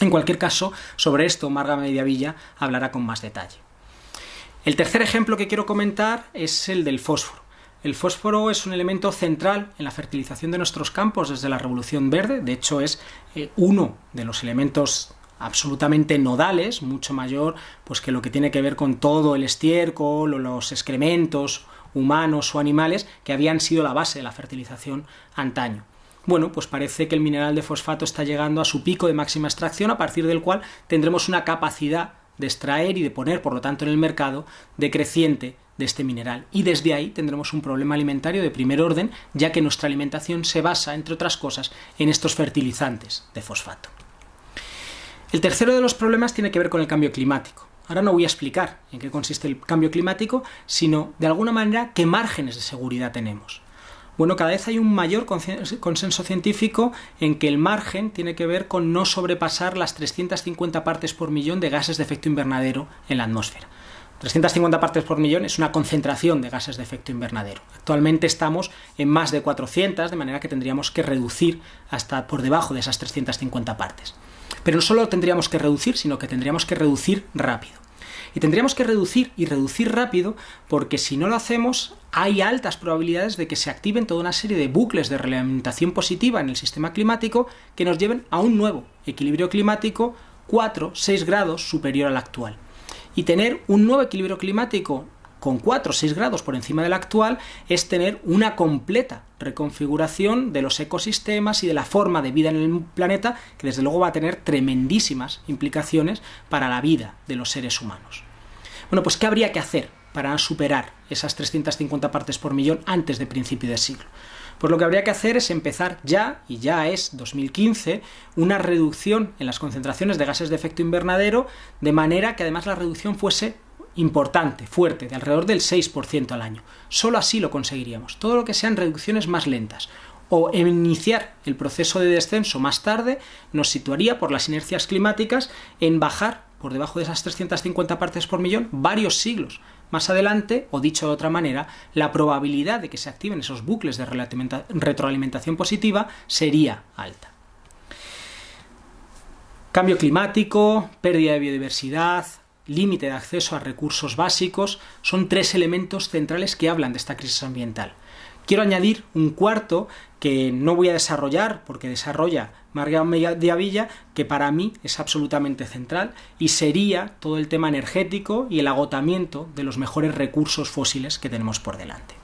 Speaker 1: En cualquier caso, sobre esto Marga Mediavilla hablará con más detalle. El tercer ejemplo que quiero comentar es el del fósforo. El fósforo es un elemento central en la fertilización de nuestros campos desde la Revolución Verde, de hecho es eh, uno de los elementos absolutamente nodales, mucho mayor pues que lo que tiene que ver con todo el estiércol o los excrementos humanos o animales que habían sido la base de la fertilización antaño. Bueno, pues parece que el mineral de fosfato está llegando a su pico de máxima extracción, a partir del cual tendremos una capacidad de extraer y de poner, por lo tanto, en el mercado decreciente de este mineral. Y desde ahí tendremos un problema alimentario de primer orden, ya que nuestra alimentación se basa, entre otras cosas, en estos fertilizantes de fosfato. El tercero de los problemas tiene que ver con el cambio climático. Ahora no voy a explicar en qué consiste el cambio climático, sino de alguna manera qué márgenes de seguridad tenemos. Bueno, cada vez hay un mayor consenso científico en que el margen tiene que ver con no sobrepasar las 350 partes por millón de gases de efecto invernadero en la atmósfera. 350 partes por millón es una concentración de gases de efecto invernadero. Actualmente estamos en más de 400, de manera que tendríamos que reducir hasta por debajo de esas 350 partes. Pero no solo tendríamos que reducir, sino que tendríamos que reducir rápido. Y tendríamos que reducir y reducir rápido porque si no lo hacemos hay altas probabilidades de que se activen toda una serie de bucles de realimentación positiva en el sistema climático que nos lleven a un nuevo equilibrio climático 4-6 grados superior al actual y tener un nuevo equilibrio climático con 4 o 6 grados por encima del actual es tener una completa reconfiguración de los ecosistemas y de la forma de vida en el planeta que desde luego va a tener tremendísimas implicaciones para la vida de los seres humanos. Bueno, pues ¿qué habría que hacer para superar esas 350 partes por millón antes de principio del siglo? Pues lo que habría que hacer es empezar ya, y ya es 2015, una reducción en las concentraciones de gases de efecto invernadero, de manera que además la reducción fuese importante, fuerte, de alrededor del 6% al año. Solo así lo conseguiríamos. Todo lo que sean reducciones más lentas o iniciar el proceso de descenso más tarde nos situaría por las inercias climáticas en bajar por debajo de esas 350 partes por millón varios siglos más adelante, o dicho de otra manera, la probabilidad de que se activen esos bucles de retroalimentación positiva sería alta. Cambio climático, pérdida de biodiversidad, límite de acceso a recursos básicos, son tres elementos centrales que hablan de esta crisis ambiental. Quiero añadir un cuarto que no voy a desarrollar porque desarrolla Margarita Villa, que para mí es absolutamente central, y sería todo el tema energético y el agotamiento de los mejores recursos fósiles que tenemos por delante.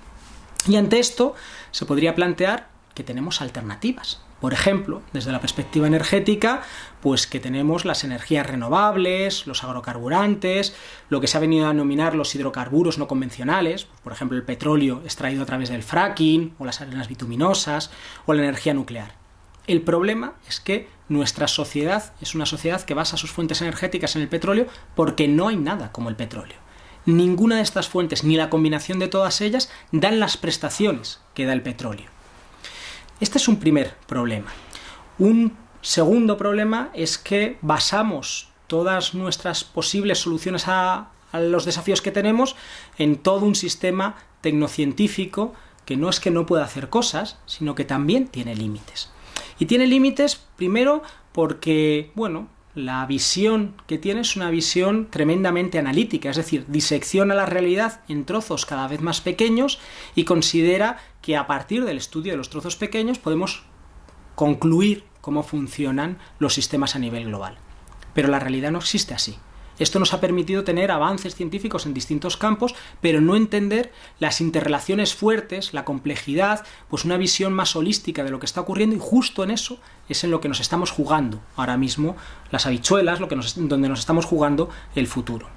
Speaker 1: Y ante esto se podría plantear que tenemos alternativas. Por ejemplo, desde la perspectiva energética, pues que tenemos las energías renovables, los agrocarburantes, lo que se ha venido a denominar los hidrocarburos no convencionales, por ejemplo el petróleo extraído a través del fracking, o las arenas bituminosas, o la energía nuclear. El problema es que nuestra sociedad es una sociedad que basa sus fuentes energéticas en el petróleo porque no hay nada como el petróleo. Ninguna de estas fuentes, ni la combinación de todas ellas, dan las prestaciones que da el petróleo. Este es un primer problema. Un segundo problema es que basamos todas nuestras posibles soluciones a, los desafíos que tenemos en todo un sistema tecnocientífico que no es que no pueda hacer cosas, sino que también tiene límites. Y tiene límites primero porque, bueno, la visión que tiene es una visión tremendamente analítica, es decir, disecciona la realidad en trozos cada vez más pequeños y considera que a partir del estudio de los trozos pequeños podemos concluir cómo funcionan los sistemas a nivel global. Pero la realidad no existe así. Esto nos ha permitido tener avances científicos en distintos campos, pero no entender las interrelaciones fuertes, la complejidad, pues una visión más holística de lo que está ocurriendo y justo en eso es en lo que nos estamos jugando ahora mismo las habichuelas, lo que donde nos estamos jugando el futuro.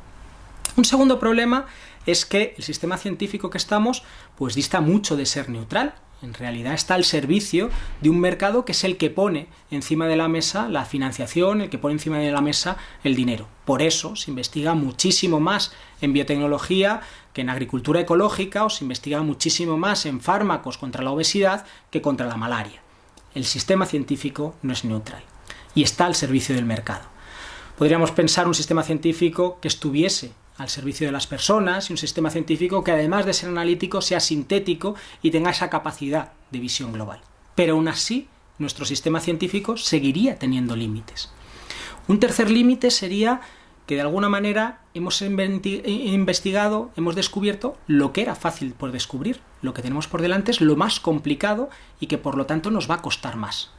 Speaker 1: Un segundo problema es que el sistema científico que estamos pues dista mucho de ser neutral. En realidad está al servicio de un mercado que es el que pone encima de la mesa la financiación, el que pone encima de la mesa el dinero. Por eso se investiga muchísimo más en biotecnología que en agricultura ecológica o se investiga muchísimo más en fármacos contra la obesidad que contra la malaria. El sistema científico no es neutral y está al servicio del mercado. Podríamos pensar un sistema científico que estuviese al servicio de las personas y un sistema científico que además de ser analítico sea sintético y tenga esa capacidad de visión global. Pero aún así, nuestro sistema científico seguiría teniendo límites. Un tercer límite sería que de alguna manera hemos investigado, hemos descubierto lo que era fácil por descubrir. Lo que tenemos por delante es lo más complicado y que por lo tanto nos va a costar más.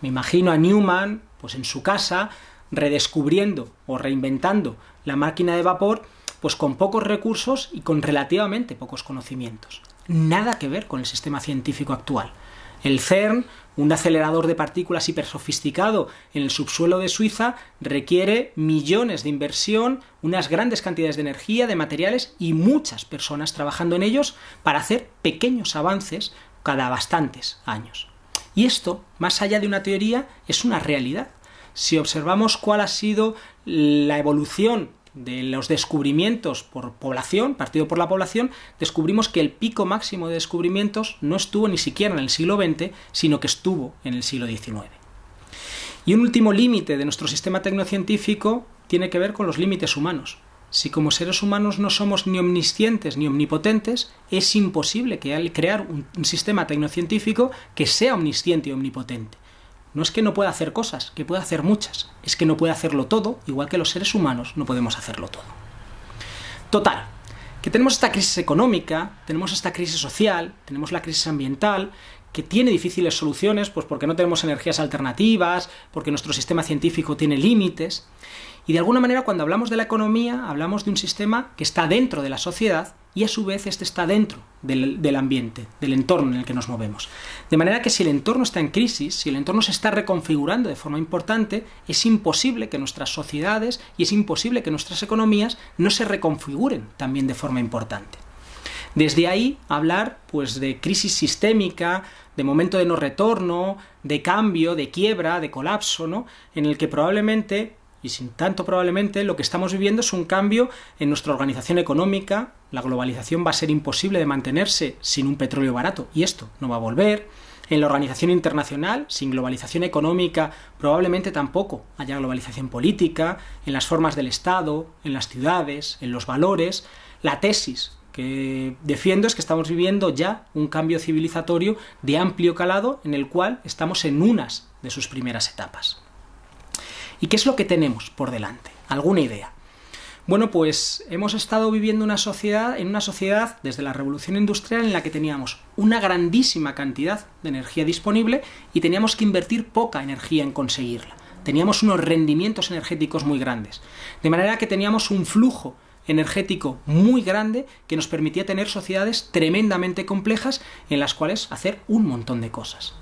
Speaker 1: Me imagino a Newman, pues en su casa, redescubriendo o reinventando la máquina de vapor, pues con pocos recursos y con relativamente pocos conocimientos. Nada que ver con el sistema científico actual. El CERN, un acelerador de partículas hipersofisticado en el subsuelo de Suiza, requiere millones de inversión, unas grandes cantidades de energía, de materiales y muchas personas trabajando en ellos para hacer pequeños avances cada bastantes años. Y esto, más allá de una teoría, es una realidad si observamos cuál ha sido la evolución de los descubrimientos por población, partido por la población, descubrimos que el pico máximo de descubrimientos no estuvo ni siquiera en el siglo XX, sino que estuvo en el siglo XIX. Y un último límite de nuestro sistema tecnocientífico tiene que ver con los límites humanos. Si como seres humanos no somos ni omniscientes ni omnipotentes, es imposible crear un sistema tecnocientífico que sea omnisciente y omnipotente. No es que no pueda hacer cosas, que pueda hacer muchas, es que no puede hacerlo todo, igual que los seres humanos no podemos hacerlo todo. Total, que tenemos esta crisis económica, tenemos esta crisis social, tenemos la crisis ambiental, que tiene difíciles soluciones, pues porque no tenemos energías alternativas, porque nuestro sistema científico tiene límites, y de alguna manera cuando hablamos de la economía hablamos de un sistema que está dentro de la sociedad y a su vez este está dentro del, ambiente, del entorno en el que nos movemos. De manera que si el entorno está en crisis, si el entorno se está reconfigurando de forma importante, es imposible que nuestras sociedades y es imposible que nuestras economías no se reconfiguren también de forma importante. Desde ahí hablar pues de crisis sistémica, de momento de no retorno, de cambio, de quiebra, de colapso, ¿no? en el que probablemente y sin tanto probablemente lo que estamos viviendo es un cambio en nuestra organización económica, la globalización va a ser imposible de mantenerse sin un petróleo barato, y esto no va a volver. En la organización internacional, sin globalización económica, probablemente tampoco haya globalización política, en las formas del Estado, en las ciudades, en los valores. La tesis que defiendo es que estamos viviendo ya un cambio civilizatorio de amplio calado en el cual estamos en unas de sus primeras etapas. ¿Y qué es lo que tenemos por delante? ¿Alguna idea? Bueno, pues hemos estado viviendo una sociedad, en una sociedad desde la revolución industrial en la que teníamos una grandísima cantidad de energía disponible y teníamos que invertir poca energía en conseguirla. Teníamos unos rendimientos energéticos muy grandes. De manera que teníamos un flujo energético muy grande que nos permitía tener sociedades tremendamente complejas en las cuales hacer un montón de cosas.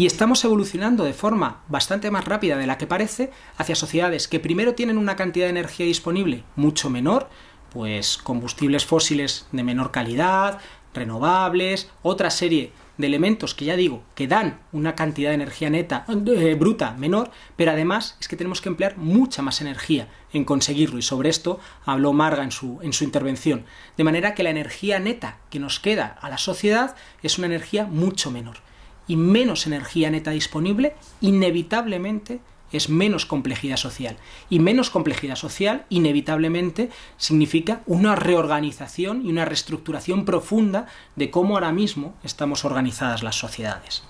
Speaker 1: Y estamos evolucionando de forma bastante más rápida de la que parece hacia sociedades que primero tienen una cantidad de energía disponible mucho menor, pues combustibles fósiles de menor calidad, renovables, otra serie de elementos que ya digo, que dan una cantidad de energía neta, eh, bruta, menor, pero además es que tenemos que emplear mucha más energía en conseguirlo, y sobre esto habló Marga en su, en su intervención. De manera que la energía neta que nos queda a la sociedad es una energía mucho menor. Y menos energía neta disponible, inevitablemente es menos complejidad social. Y menos complejidad social, inevitablemente, significa una reorganización y una reestructuración profunda de cómo ahora mismo estamos organizadas las sociedades.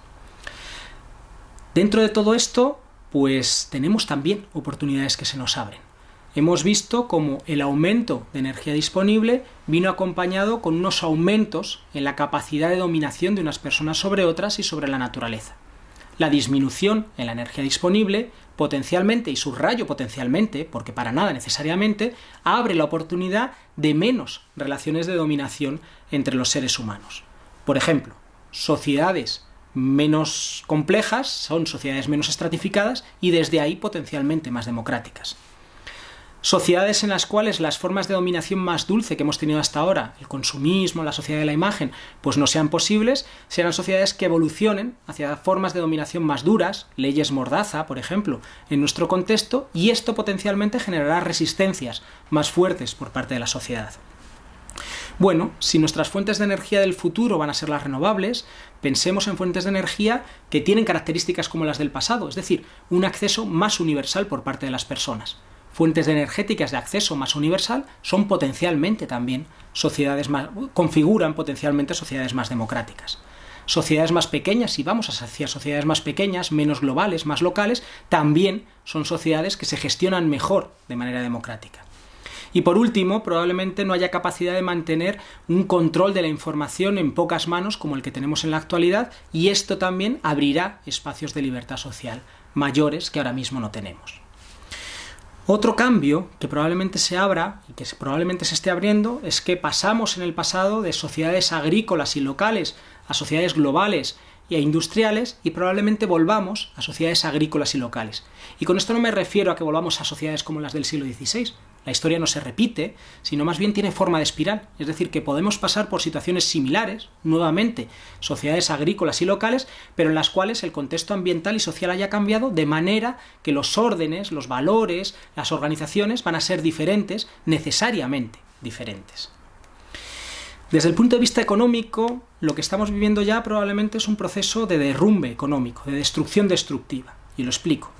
Speaker 1: Dentro de todo esto, pues tenemos también oportunidades que se nos abren. Hemos visto cómo el aumento de energía disponible vino acompañado con unos aumentos en la capacidad de dominación de unas personas sobre otras y sobre la naturaleza. La disminución en la energía disponible potencialmente, y subrayo potencialmente, porque para nada necesariamente, abre la oportunidad de menos relaciones de dominación entre los seres humanos. Por ejemplo, sociedades menos complejas son sociedades menos estratificadas y desde ahí potencialmente más democráticas. Sociedades en las cuales las formas de dominación más dulce que hemos tenido hasta ahora, el consumismo, la sociedad de la imagen, pues no sean posibles, serán sociedades que evolucionen hacia formas de dominación más duras, leyes mordaza, por ejemplo, en nuestro contexto, y esto potencialmente generará resistencias más fuertes por parte de la sociedad. Bueno, si nuestras fuentes de energía del futuro van a ser las renovables, pensemos en fuentes de energía que tienen características como las del pasado, es decir, un acceso más universal por parte de las personas fuentes energéticas de acceso más universal son potencialmente también sociedades más, configuran potencialmente sociedades más democráticas. Sociedades más pequeñas, si vamos hacia sociedades más pequeñas, menos globales, más locales, también son sociedades que se gestionan mejor de manera democrática. Y por último, probablemente no haya capacidad de mantener un control de la información en pocas manos como el que tenemos en la actualidad, y esto también abrirá espacios de libertad social mayores que ahora mismo no tenemos. Otro cambio que probablemente se abra y que probablemente se esté abriendo es que pasamos en el pasado de sociedades agrícolas y locales a sociedades globales y a industriales y probablemente volvamos a sociedades agrícolas y locales. Y con esto no me refiero a que volvamos a sociedades como las del siglo XVI, la historia no se repite, sino más bien tiene forma de espiral. Es decir, que podemos pasar por situaciones similares, nuevamente, sociedades agrícolas y locales, pero en las cuales el contexto ambiental y social haya cambiado de manera que los órdenes, los valores, las organizaciones van a ser diferentes, necesariamente diferentes. Desde el punto de vista económico, lo que estamos viviendo ya probablemente es un proceso de derrumbe económico, de destrucción destructiva. Y lo explico.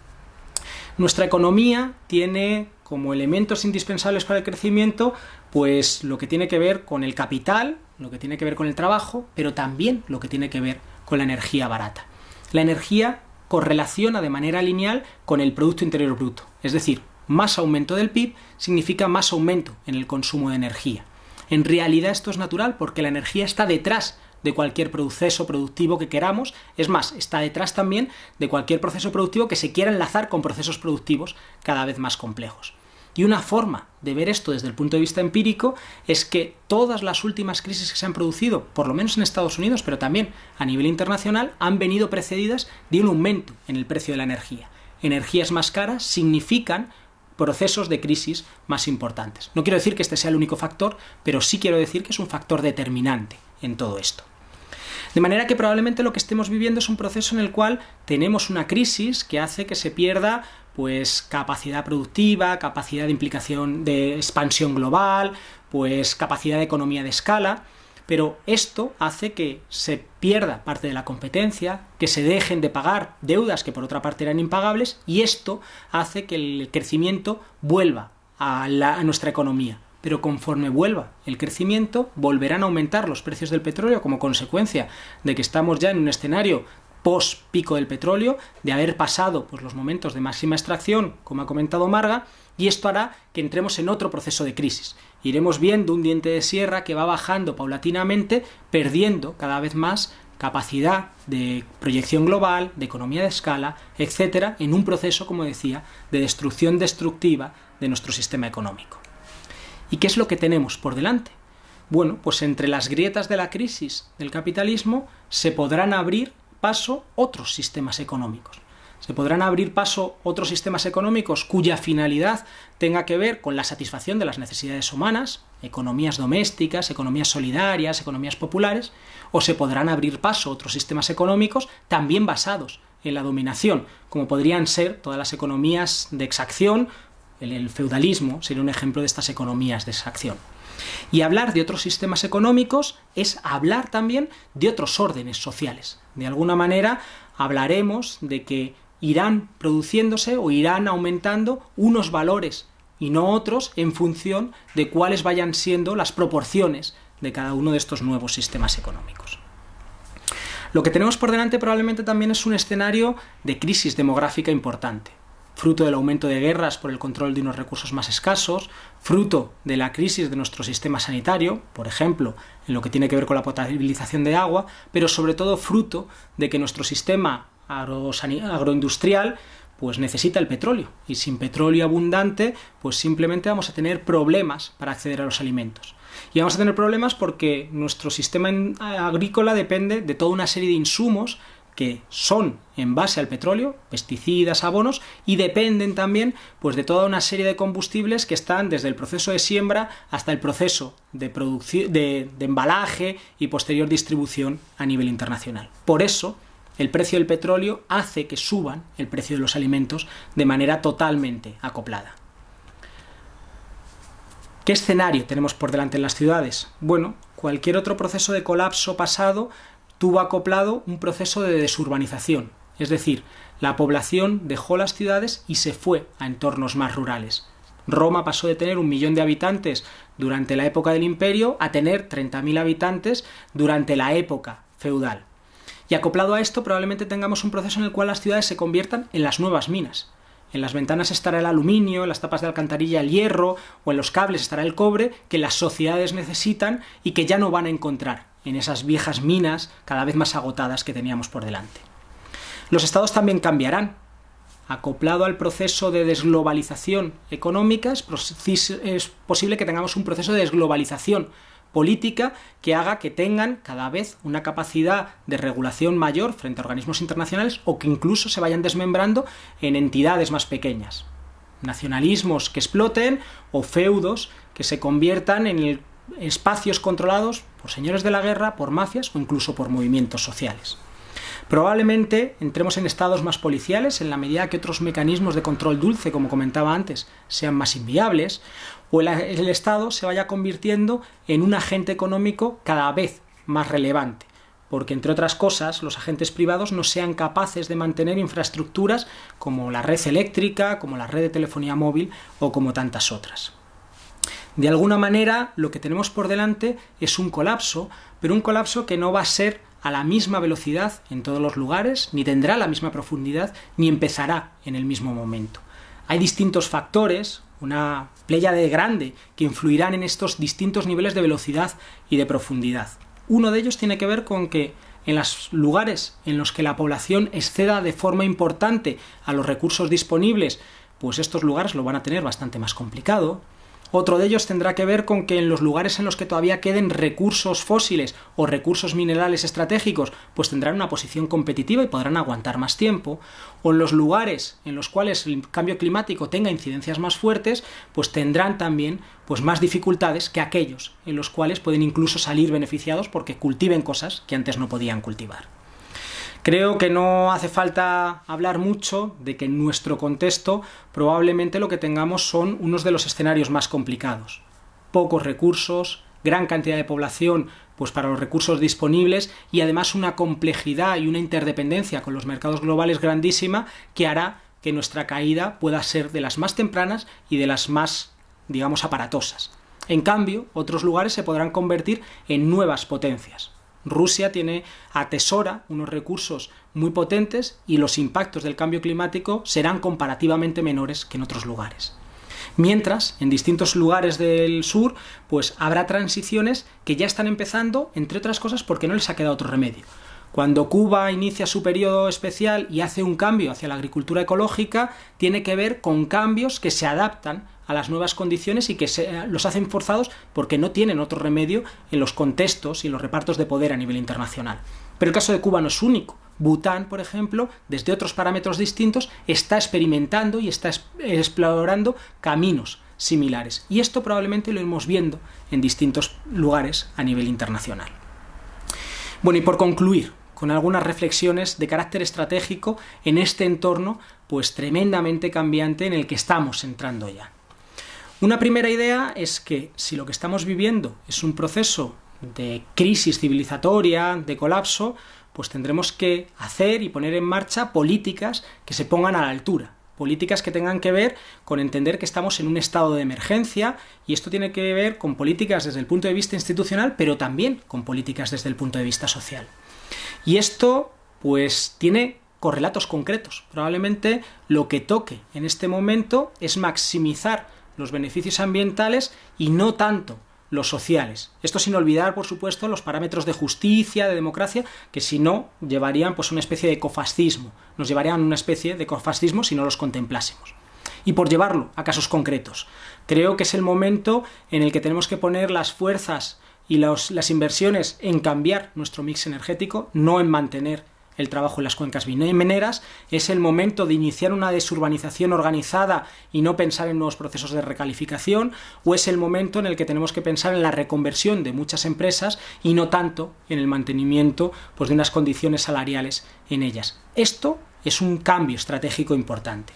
Speaker 1: Nuestra economía tiene como elementos indispensables para el crecimiento, pues lo que tiene que ver con el capital, lo que tiene que ver con el trabajo, pero también lo que tiene que ver con la energía barata. La energía correlaciona de manera lineal con el Producto Interior Bruto, es decir, más aumento del PIB significa más aumento en el consumo de energía. En realidad esto es natural porque la energía está detrás de cualquier proceso productivo que queramos, es más, está detrás también de cualquier proceso productivo que se quiera enlazar con procesos productivos cada vez más complejos. Y una forma de ver esto desde el punto de vista empírico es que todas las últimas crisis que se han producido, por lo menos en Estados Unidos, pero también a nivel internacional, han venido precedidas de un aumento en el precio de la energía. Energías más caras significan procesos de crisis más importantes. No quiero decir que este sea el único factor, pero sí quiero decir que es un factor determinante en todo esto. De manera que probablemente lo que estemos viviendo es un proceso en el cual tenemos una crisis que hace que se pierda pues capacidad productiva, capacidad de implicación de expansión global, pues capacidad de economía de escala, pero esto hace que se pierda parte de la competencia, que se dejen de pagar deudas que por otra parte eran impagables, y esto hace que el crecimiento vuelva a, a nuestra economía, pero conforme vuelva el crecimiento, volverán a aumentar los precios del petróleo como consecuencia de que estamos ya en un escenario post pico del petróleo, de haber pasado pues, los momentos de máxima extracción, como ha comentado Marga, y esto hará que entremos en otro proceso de crisis. Iremos viendo un diente de sierra que va bajando paulatinamente, perdiendo cada vez más capacidad de proyección global, de economía de escala, etcétera, en un proceso, como decía, de destrucción destructiva de nuestro sistema económico. ¿Y qué es lo que tenemos por delante? Bueno, pues entre las grietas de la crisis del capitalismo se podrán abrir paso otros sistemas económicos. Se podrán abrir paso otros sistemas económicos cuya finalidad tenga que ver con la satisfacción de las necesidades humanas, economías domésticas, economías solidarias, economías populares, o se podrán abrir paso otros sistemas económicos también basados en la dominación, como podrían ser todas las economías de exacción, el, feudalismo sería un ejemplo de estas economías de exacción. Y hablar de otros sistemas económicos es hablar también de otros órdenes sociales. De alguna manera hablaremos de que irán produciéndose o irán aumentando unos valores y no otros en función de cuáles vayan siendo las proporciones de cada uno de estos nuevos sistemas económicos. Lo que tenemos por delante probablemente también es un escenario de crisis demográfica importante, fruto del aumento de guerras por el control de unos recursos más escasos, fruto de la crisis de nuestro sistema sanitario, por ejemplo, en lo que tiene que ver con la potabilización de agua, pero sobre todo fruto de que nuestro sistema agroindustrial pues necesita el petróleo y sin petróleo abundante pues simplemente vamos a tener problemas para acceder a los alimentos. Y vamos a tener problemas porque nuestro sistema agrícola depende de toda una serie de insumos que son en base al petróleo, pesticidas, abonos, y dependen también pues, de toda una serie de combustibles que están desde el proceso de siembra hasta el proceso de, de embalaje y posterior distribución a nivel internacional. Por eso, el precio del petróleo hace que suban el precio de los alimentos de manera totalmente acoplada. ¿Qué escenario tenemos por delante en las ciudades? Bueno, cualquier otro proceso de colapso pasado tuvo acoplado un proceso de desurbanización, es decir, la población dejó las ciudades y se fue a entornos más rurales. Roma pasó de tener un millón de habitantes durante la época del imperio a tener 30.000 habitantes durante la época feudal. Y acoplado a esto probablemente tengamos un proceso en el cual las ciudades se conviertan en las nuevas minas. En las ventanas estará el aluminio, en las tapas de alcantarilla el hierro o en los cables estará el cobre que las sociedades necesitan y que ya no van a encontrar en esas viejas minas cada vez más agotadas que teníamos por delante. Los estados también cambiarán. Acoplado al proceso de desglobalización económica, es posible que tengamos un proceso de desglobalización política que haga que tengan cada vez una capacidad de regulación mayor frente a organismos internacionales o que incluso se vayan desmembrando en entidades más pequeñas. Nacionalismos que exploten o feudos que se conviertan en espacios controlados por señores de la guerra, por mafias o incluso por movimientos sociales. Probablemente entremos en estados más policiales en la medida que otros mecanismos de control dulce, como comentaba antes, sean más inviables, o el, Estado se vaya convirtiendo en un agente económico cada vez más relevante porque entre otras cosas los agentes privados no sean capaces de mantener infraestructuras como la red eléctrica, como la red de telefonía móvil o como tantas otras. De alguna manera lo que tenemos por delante es un colapso, pero un colapso que no va a ser a la misma velocidad en todos los lugares, ni tendrá la misma profundidad, ni empezará en el mismo momento. Hay distintos factores, una de grande, que influirán en estos distintos niveles de velocidad y de profundidad. Uno de ellos tiene que ver con que en los lugares en los que la población exceda de forma importante a los recursos disponibles, pues estos lugares lo van a tener bastante más complicado. Otro de ellos tendrá que ver con que en los lugares en los que todavía queden recursos fósiles o recursos minerales estratégicos, pues tendrán una posición competitiva y podrán aguantar más tiempo. O en los lugares en los cuales el cambio climático tenga incidencias más fuertes, pues tendrán también pues más dificultades que aquellos en los cuales pueden incluso salir beneficiados porque cultiven cosas que antes no podían cultivar. Creo que no hace falta hablar mucho de que en nuestro contexto probablemente lo que tengamos son unos de los escenarios más complicados. Pocos recursos, gran cantidad de población pues para los recursos disponibles y además una complejidad y una interdependencia con los mercados globales grandísima que hará que nuestra caída pueda ser de las más tempranas y de las más, digamos, aparatosas. En cambio, otros lugares se podrán convertir en nuevas potencias. Rusia tiene, atesora unos recursos muy potentes y los impactos del cambio climático serán comparativamente menores que en otros lugares. Mientras, en distintos lugares del sur, pues habrá transiciones que ya están empezando, entre otras cosas, porque no les ha quedado otro remedio. Cuando Cuba inicia su periodo especial y hace un cambio hacia la agricultura ecológica, tiene que ver con cambios que se adaptan a las nuevas condiciones y que se, los hacen forzados porque no tienen otro remedio en los contextos y los repartos de poder a nivel internacional. Pero el caso de Cuba no es único. Bután, por ejemplo, desde otros parámetros distintos, está experimentando y está explorando caminos similares. Y esto probablemente lo iremos viendo en distintos lugares a nivel internacional. Bueno, y por concluir, con algunas reflexiones de carácter estratégico en este entorno pues tremendamente cambiante en el que estamos entrando ya. Una primera idea es que si lo que estamos viviendo es un proceso de crisis civilizatoria, de colapso, pues tendremos que hacer y poner en marcha políticas que se pongan a la altura, políticas que tengan que ver con entender que estamos en un estado de emergencia y esto tiene que ver con políticas desde el punto de vista institucional, pero también con políticas desde el punto de vista social. Y esto pues tiene correlatos concretos. Probablemente lo que toque en este momento es maximizar los beneficios ambientales y no tanto los sociales. Esto sin olvidar, por supuesto, los parámetros de justicia, de democracia, que si no llevarían pues una especie de ecofascismo, nos llevarían a una especie de ecofascismo si no los contemplásemos. Y por llevarlo a casos concretos, creo que es el momento en el que tenemos que poner las fuerzas y las inversiones en cambiar nuestro mix energético, no en mantener el trabajo en las cuencas mineras, es el momento de iniciar una desurbanización organizada y no pensar en nuevos procesos de recalificación, o es el momento en el que tenemos que pensar en la reconversión de muchas empresas y no tanto en el mantenimiento pues, de unas condiciones salariales en ellas. Esto es un cambio estratégico importante.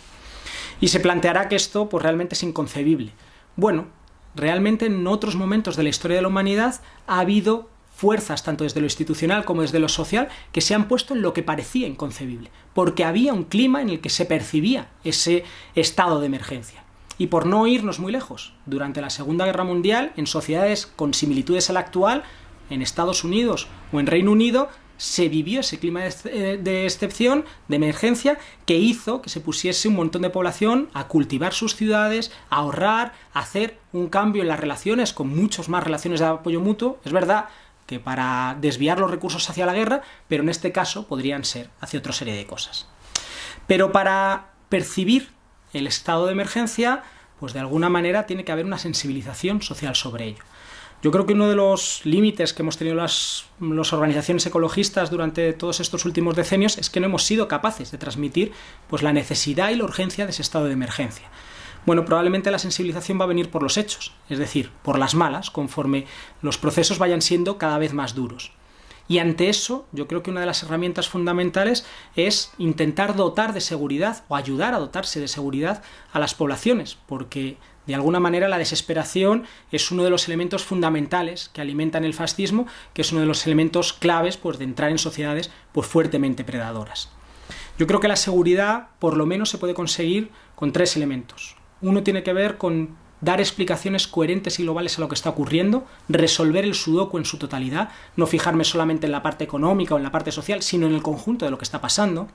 Speaker 1: Y se planteará que esto pues, realmente es inconcebible. Bueno, realmente en otros momentos de la historia de la humanidad ha habido fuerzas, tanto desde lo institucional como desde lo social, que se han puesto en lo que parecía inconcebible, porque había un clima en el que se percibía ese estado de emergencia. Y por no irnos muy lejos, durante la Segunda Guerra Mundial, en sociedades con similitudes a la actual, en Estados Unidos o en Reino Unido, se vivió ese clima de excepción, de emergencia, que hizo que se pusiese un montón de población a cultivar sus ciudades, a ahorrar, a hacer un cambio en las relaciones, con muchos más relaciones de apoyo mutuo. Es verdad que para desviar los recursos hacia la guerra, pero en este caso podrían ser hacia otra serie de cosas. Pero para percibir el estado de emergencia, pues de alguna manera tiene que haber una sensibilización social sobre ello. Yo creo que uno de los límites que hemos tenido las, organizaciones ecologistas durante todos estos últimos decenios es que no hemos sido capaces de transmitir pues, la necesidad y la urgencia de ese estado de emergencia. Bueno, probablemente la sensibilización va a venir por los hechos, es decir, por las malas, conforme los procesos vayan siendo cada vez más duros. Y ante eso, yo creo que una de las herramientas fundamentales es intentar dotar de seguridad o ayudar a dotarse de seguridad a las poblaciones, porque de alguna manera la desesperación es uno de los elementos fundamentales que alimentan el fascismo, que es uno de los elementos claves pues, de entrar en sociedades pues, fuertemente predadoras. Yo creo que la seguridad por lo menos se puede conseguir con tres elementos. Uno tiene que ver con dar explicaciones coherentes y globales a lo que está ocurriendo, resolver el sudoku en su totalidad, no fijarme solamente en la parte económica o en la parte social, sino en el conjunto de lo que está pasando.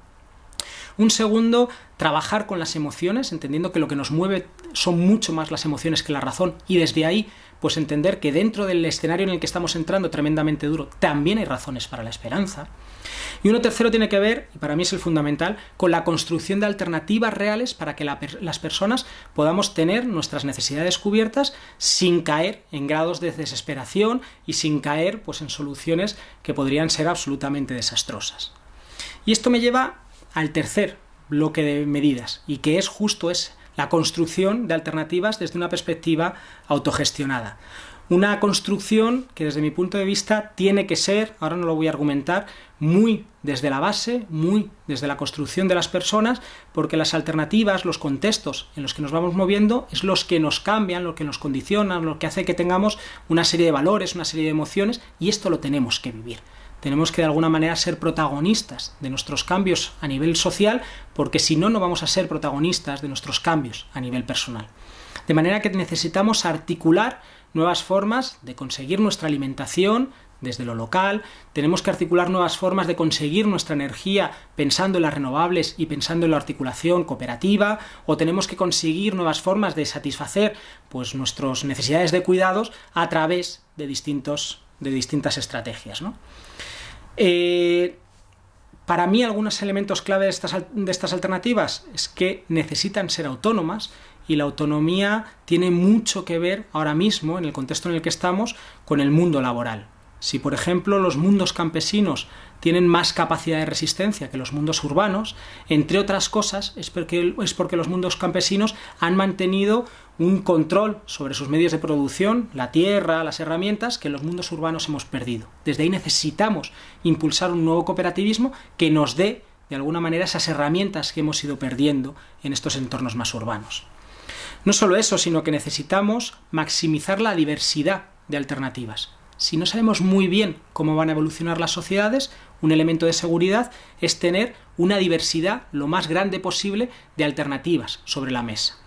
Speaker 1: Un segundo, trabajar con las emociones, entendiendo que lo que nos mueve son mucho más las emociones que la razón, y desde ahí, pues entender que dentro del escenario en el que estamos entrando tremendamente duro, también hay razones para la esperanza. Y uno tercero tiene que ver, y para mí es el fundamental, con la construcción de alternativas reales para que las personas podamos tener nuestras necesidades cubiertas sin caer en grados de desesperación y sin caer pues, en soluciones que podrían ser absolutamente desastrosas. Y esto me lleva al tercer bloque de medidas, y que es justo ese, la construcción de alternativas desde una perspectiva autogestionada. Una construcción que desde mi punto de vista tiene que ser, ahora no lo voy a argumentar, muy desde la base, muy desde la construcción de las personas, porque las alternativas, los contextos en los que nos vamos moviendo es los que nos cambian, lo que nos condicionan, lo que hace que tengamos una serie de valores, una serie de emociones, y esto lo tenemos que vivir. Tenemos que de alguna manera ser protagonistas de nuestros cambios a nivel social, porque si no, no vamos a ser protagonistas de nuestros cambios a nivel personal. De manera que necesitamos articular nuevas formas de conseguir nuestra alimentación, desde lo local, tenemos que articular nuevas formas de conseguir nuestra energía pensando en las renovables y pensando en la articulación cooperativa, o tenemos que conseguir nuevas formas de satisfacer pues, nuestras necesidades de cuidados a través de, distintos, de distintas estrategias. Eh, para mí algunos elementos clave de estas, de estas alternativas es que necesitan ser autónomas y la autonomía tiene mucho que ver ahora mismo, en el contexto en el que estamos, con el mundo laboral. Si, por ejemplo, los mundos campesinos tienen más capacidad de resistencia que los mundos urbanos, entre otras cosas es porque, es porque los mundos campesinos han mantenido un control sobre sus medios de producción, la tierra, las herramientas, que en los mundos urbanos hemos perdido. Desde ahí necesitamos impulsar un nuevo cooperativismo que nos dé, de alguna manera, esas herramientas que hemos ido perdiendo en estos entornos más urbanos. No solo eso, sino que necesitamos maximizar la diversidad de alternativas si no sabemos muy bien cómo van a evolucionar las sociedades, un elemento de seguridad es tener una diversidad lo más grande posible de alternativas sobre la mesa.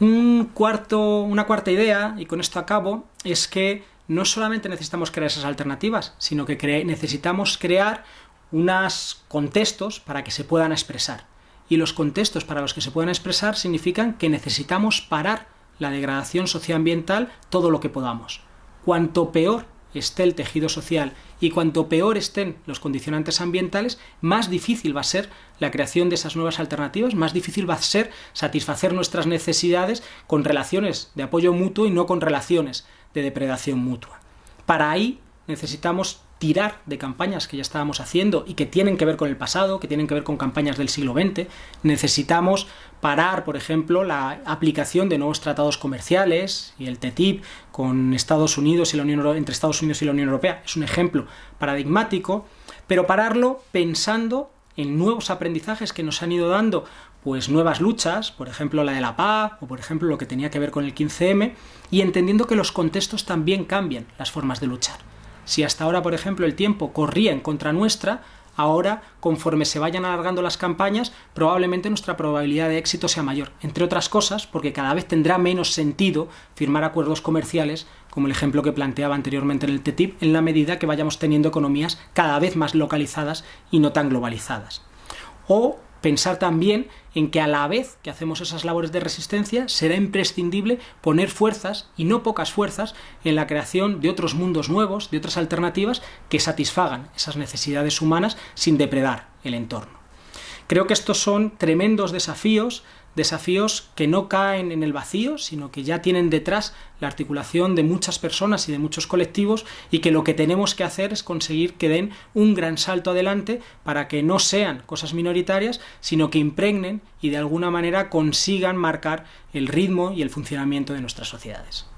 Speaker 1: Un cuarto, una cuarta idea, y con esto acabo, es que no solamente necesitamos crear esas alternativas, sino que necesitamos crear unos contextos para que se puedan expresar. Y los contextos para los que se puedan expresar significan que necesitamos parar la degradación socioambiental todo lo que podamos cuanto peor esté el tejido social y cuanto peor estén los condicionantes ambientales, más difícil va a ser la creación de esas nuevas alternativas, más difícil va a ser satisfacer nuestras necesidades con relaciones de apoyo mutuo y no con relaciones de depredación mutua. Para ahí necesitamos tirar de campañas que ya estábamos haciendo y que tienen que ver con el pasado, que tienen que ver con campañas del siglo XX. Necesitamos parar, por ejemplo, la aplicación de nuevos tratados comerciales y el TTIP con Estados Unidos y la Unión entre Estados Unidos y la Unión Europea. Es un ejemplo paradigmático, pero pararlo pensando en nuevos aprendizajes que nos han ido dando pues nuevas luchas, por ejemplo la de la paz, o por ejemplo lo que tenía que ver con el 15M, y entendiendo que los contextos también cambian las formas de luchar. Si hasta ahora, por ejemplo, el tiempo corría en contra nuestra, ahora, conforme se vayan alargando las campañas, probablemente nuestra probabilidad de éxito sea mayor. Entre otras cosas, porque cada vez tendrá menos sentido firmar acuerdos comerciales, como el ejemplo que planteaba anteriormente en el TTIP, en la medida que vayamos teniendo economías cada vez más localizadas y no tan globalizadas. O pensar también en que a la vez que hacemos esas labores de resistencia será imprescindible poner fuerzas, y no pocas fuerzas, en la creación de otros mundos nuevos, de otras alternativas que satisfagan esas necesidades humanas sin depredar el entorno. Creo que estos son tremendos desafíos desafíos que no caen en el vacío, sino que ya tienen detrás la articulación de muchas personas y de muchos colectivos y que lo que tenemos que hacer es conseguir que den un gran salto adelante para que no sean cosas minoritarias, sino que impregnen y de alguna manera consigan marcar el ritmo y el funcionamiento de nuestras sociedades.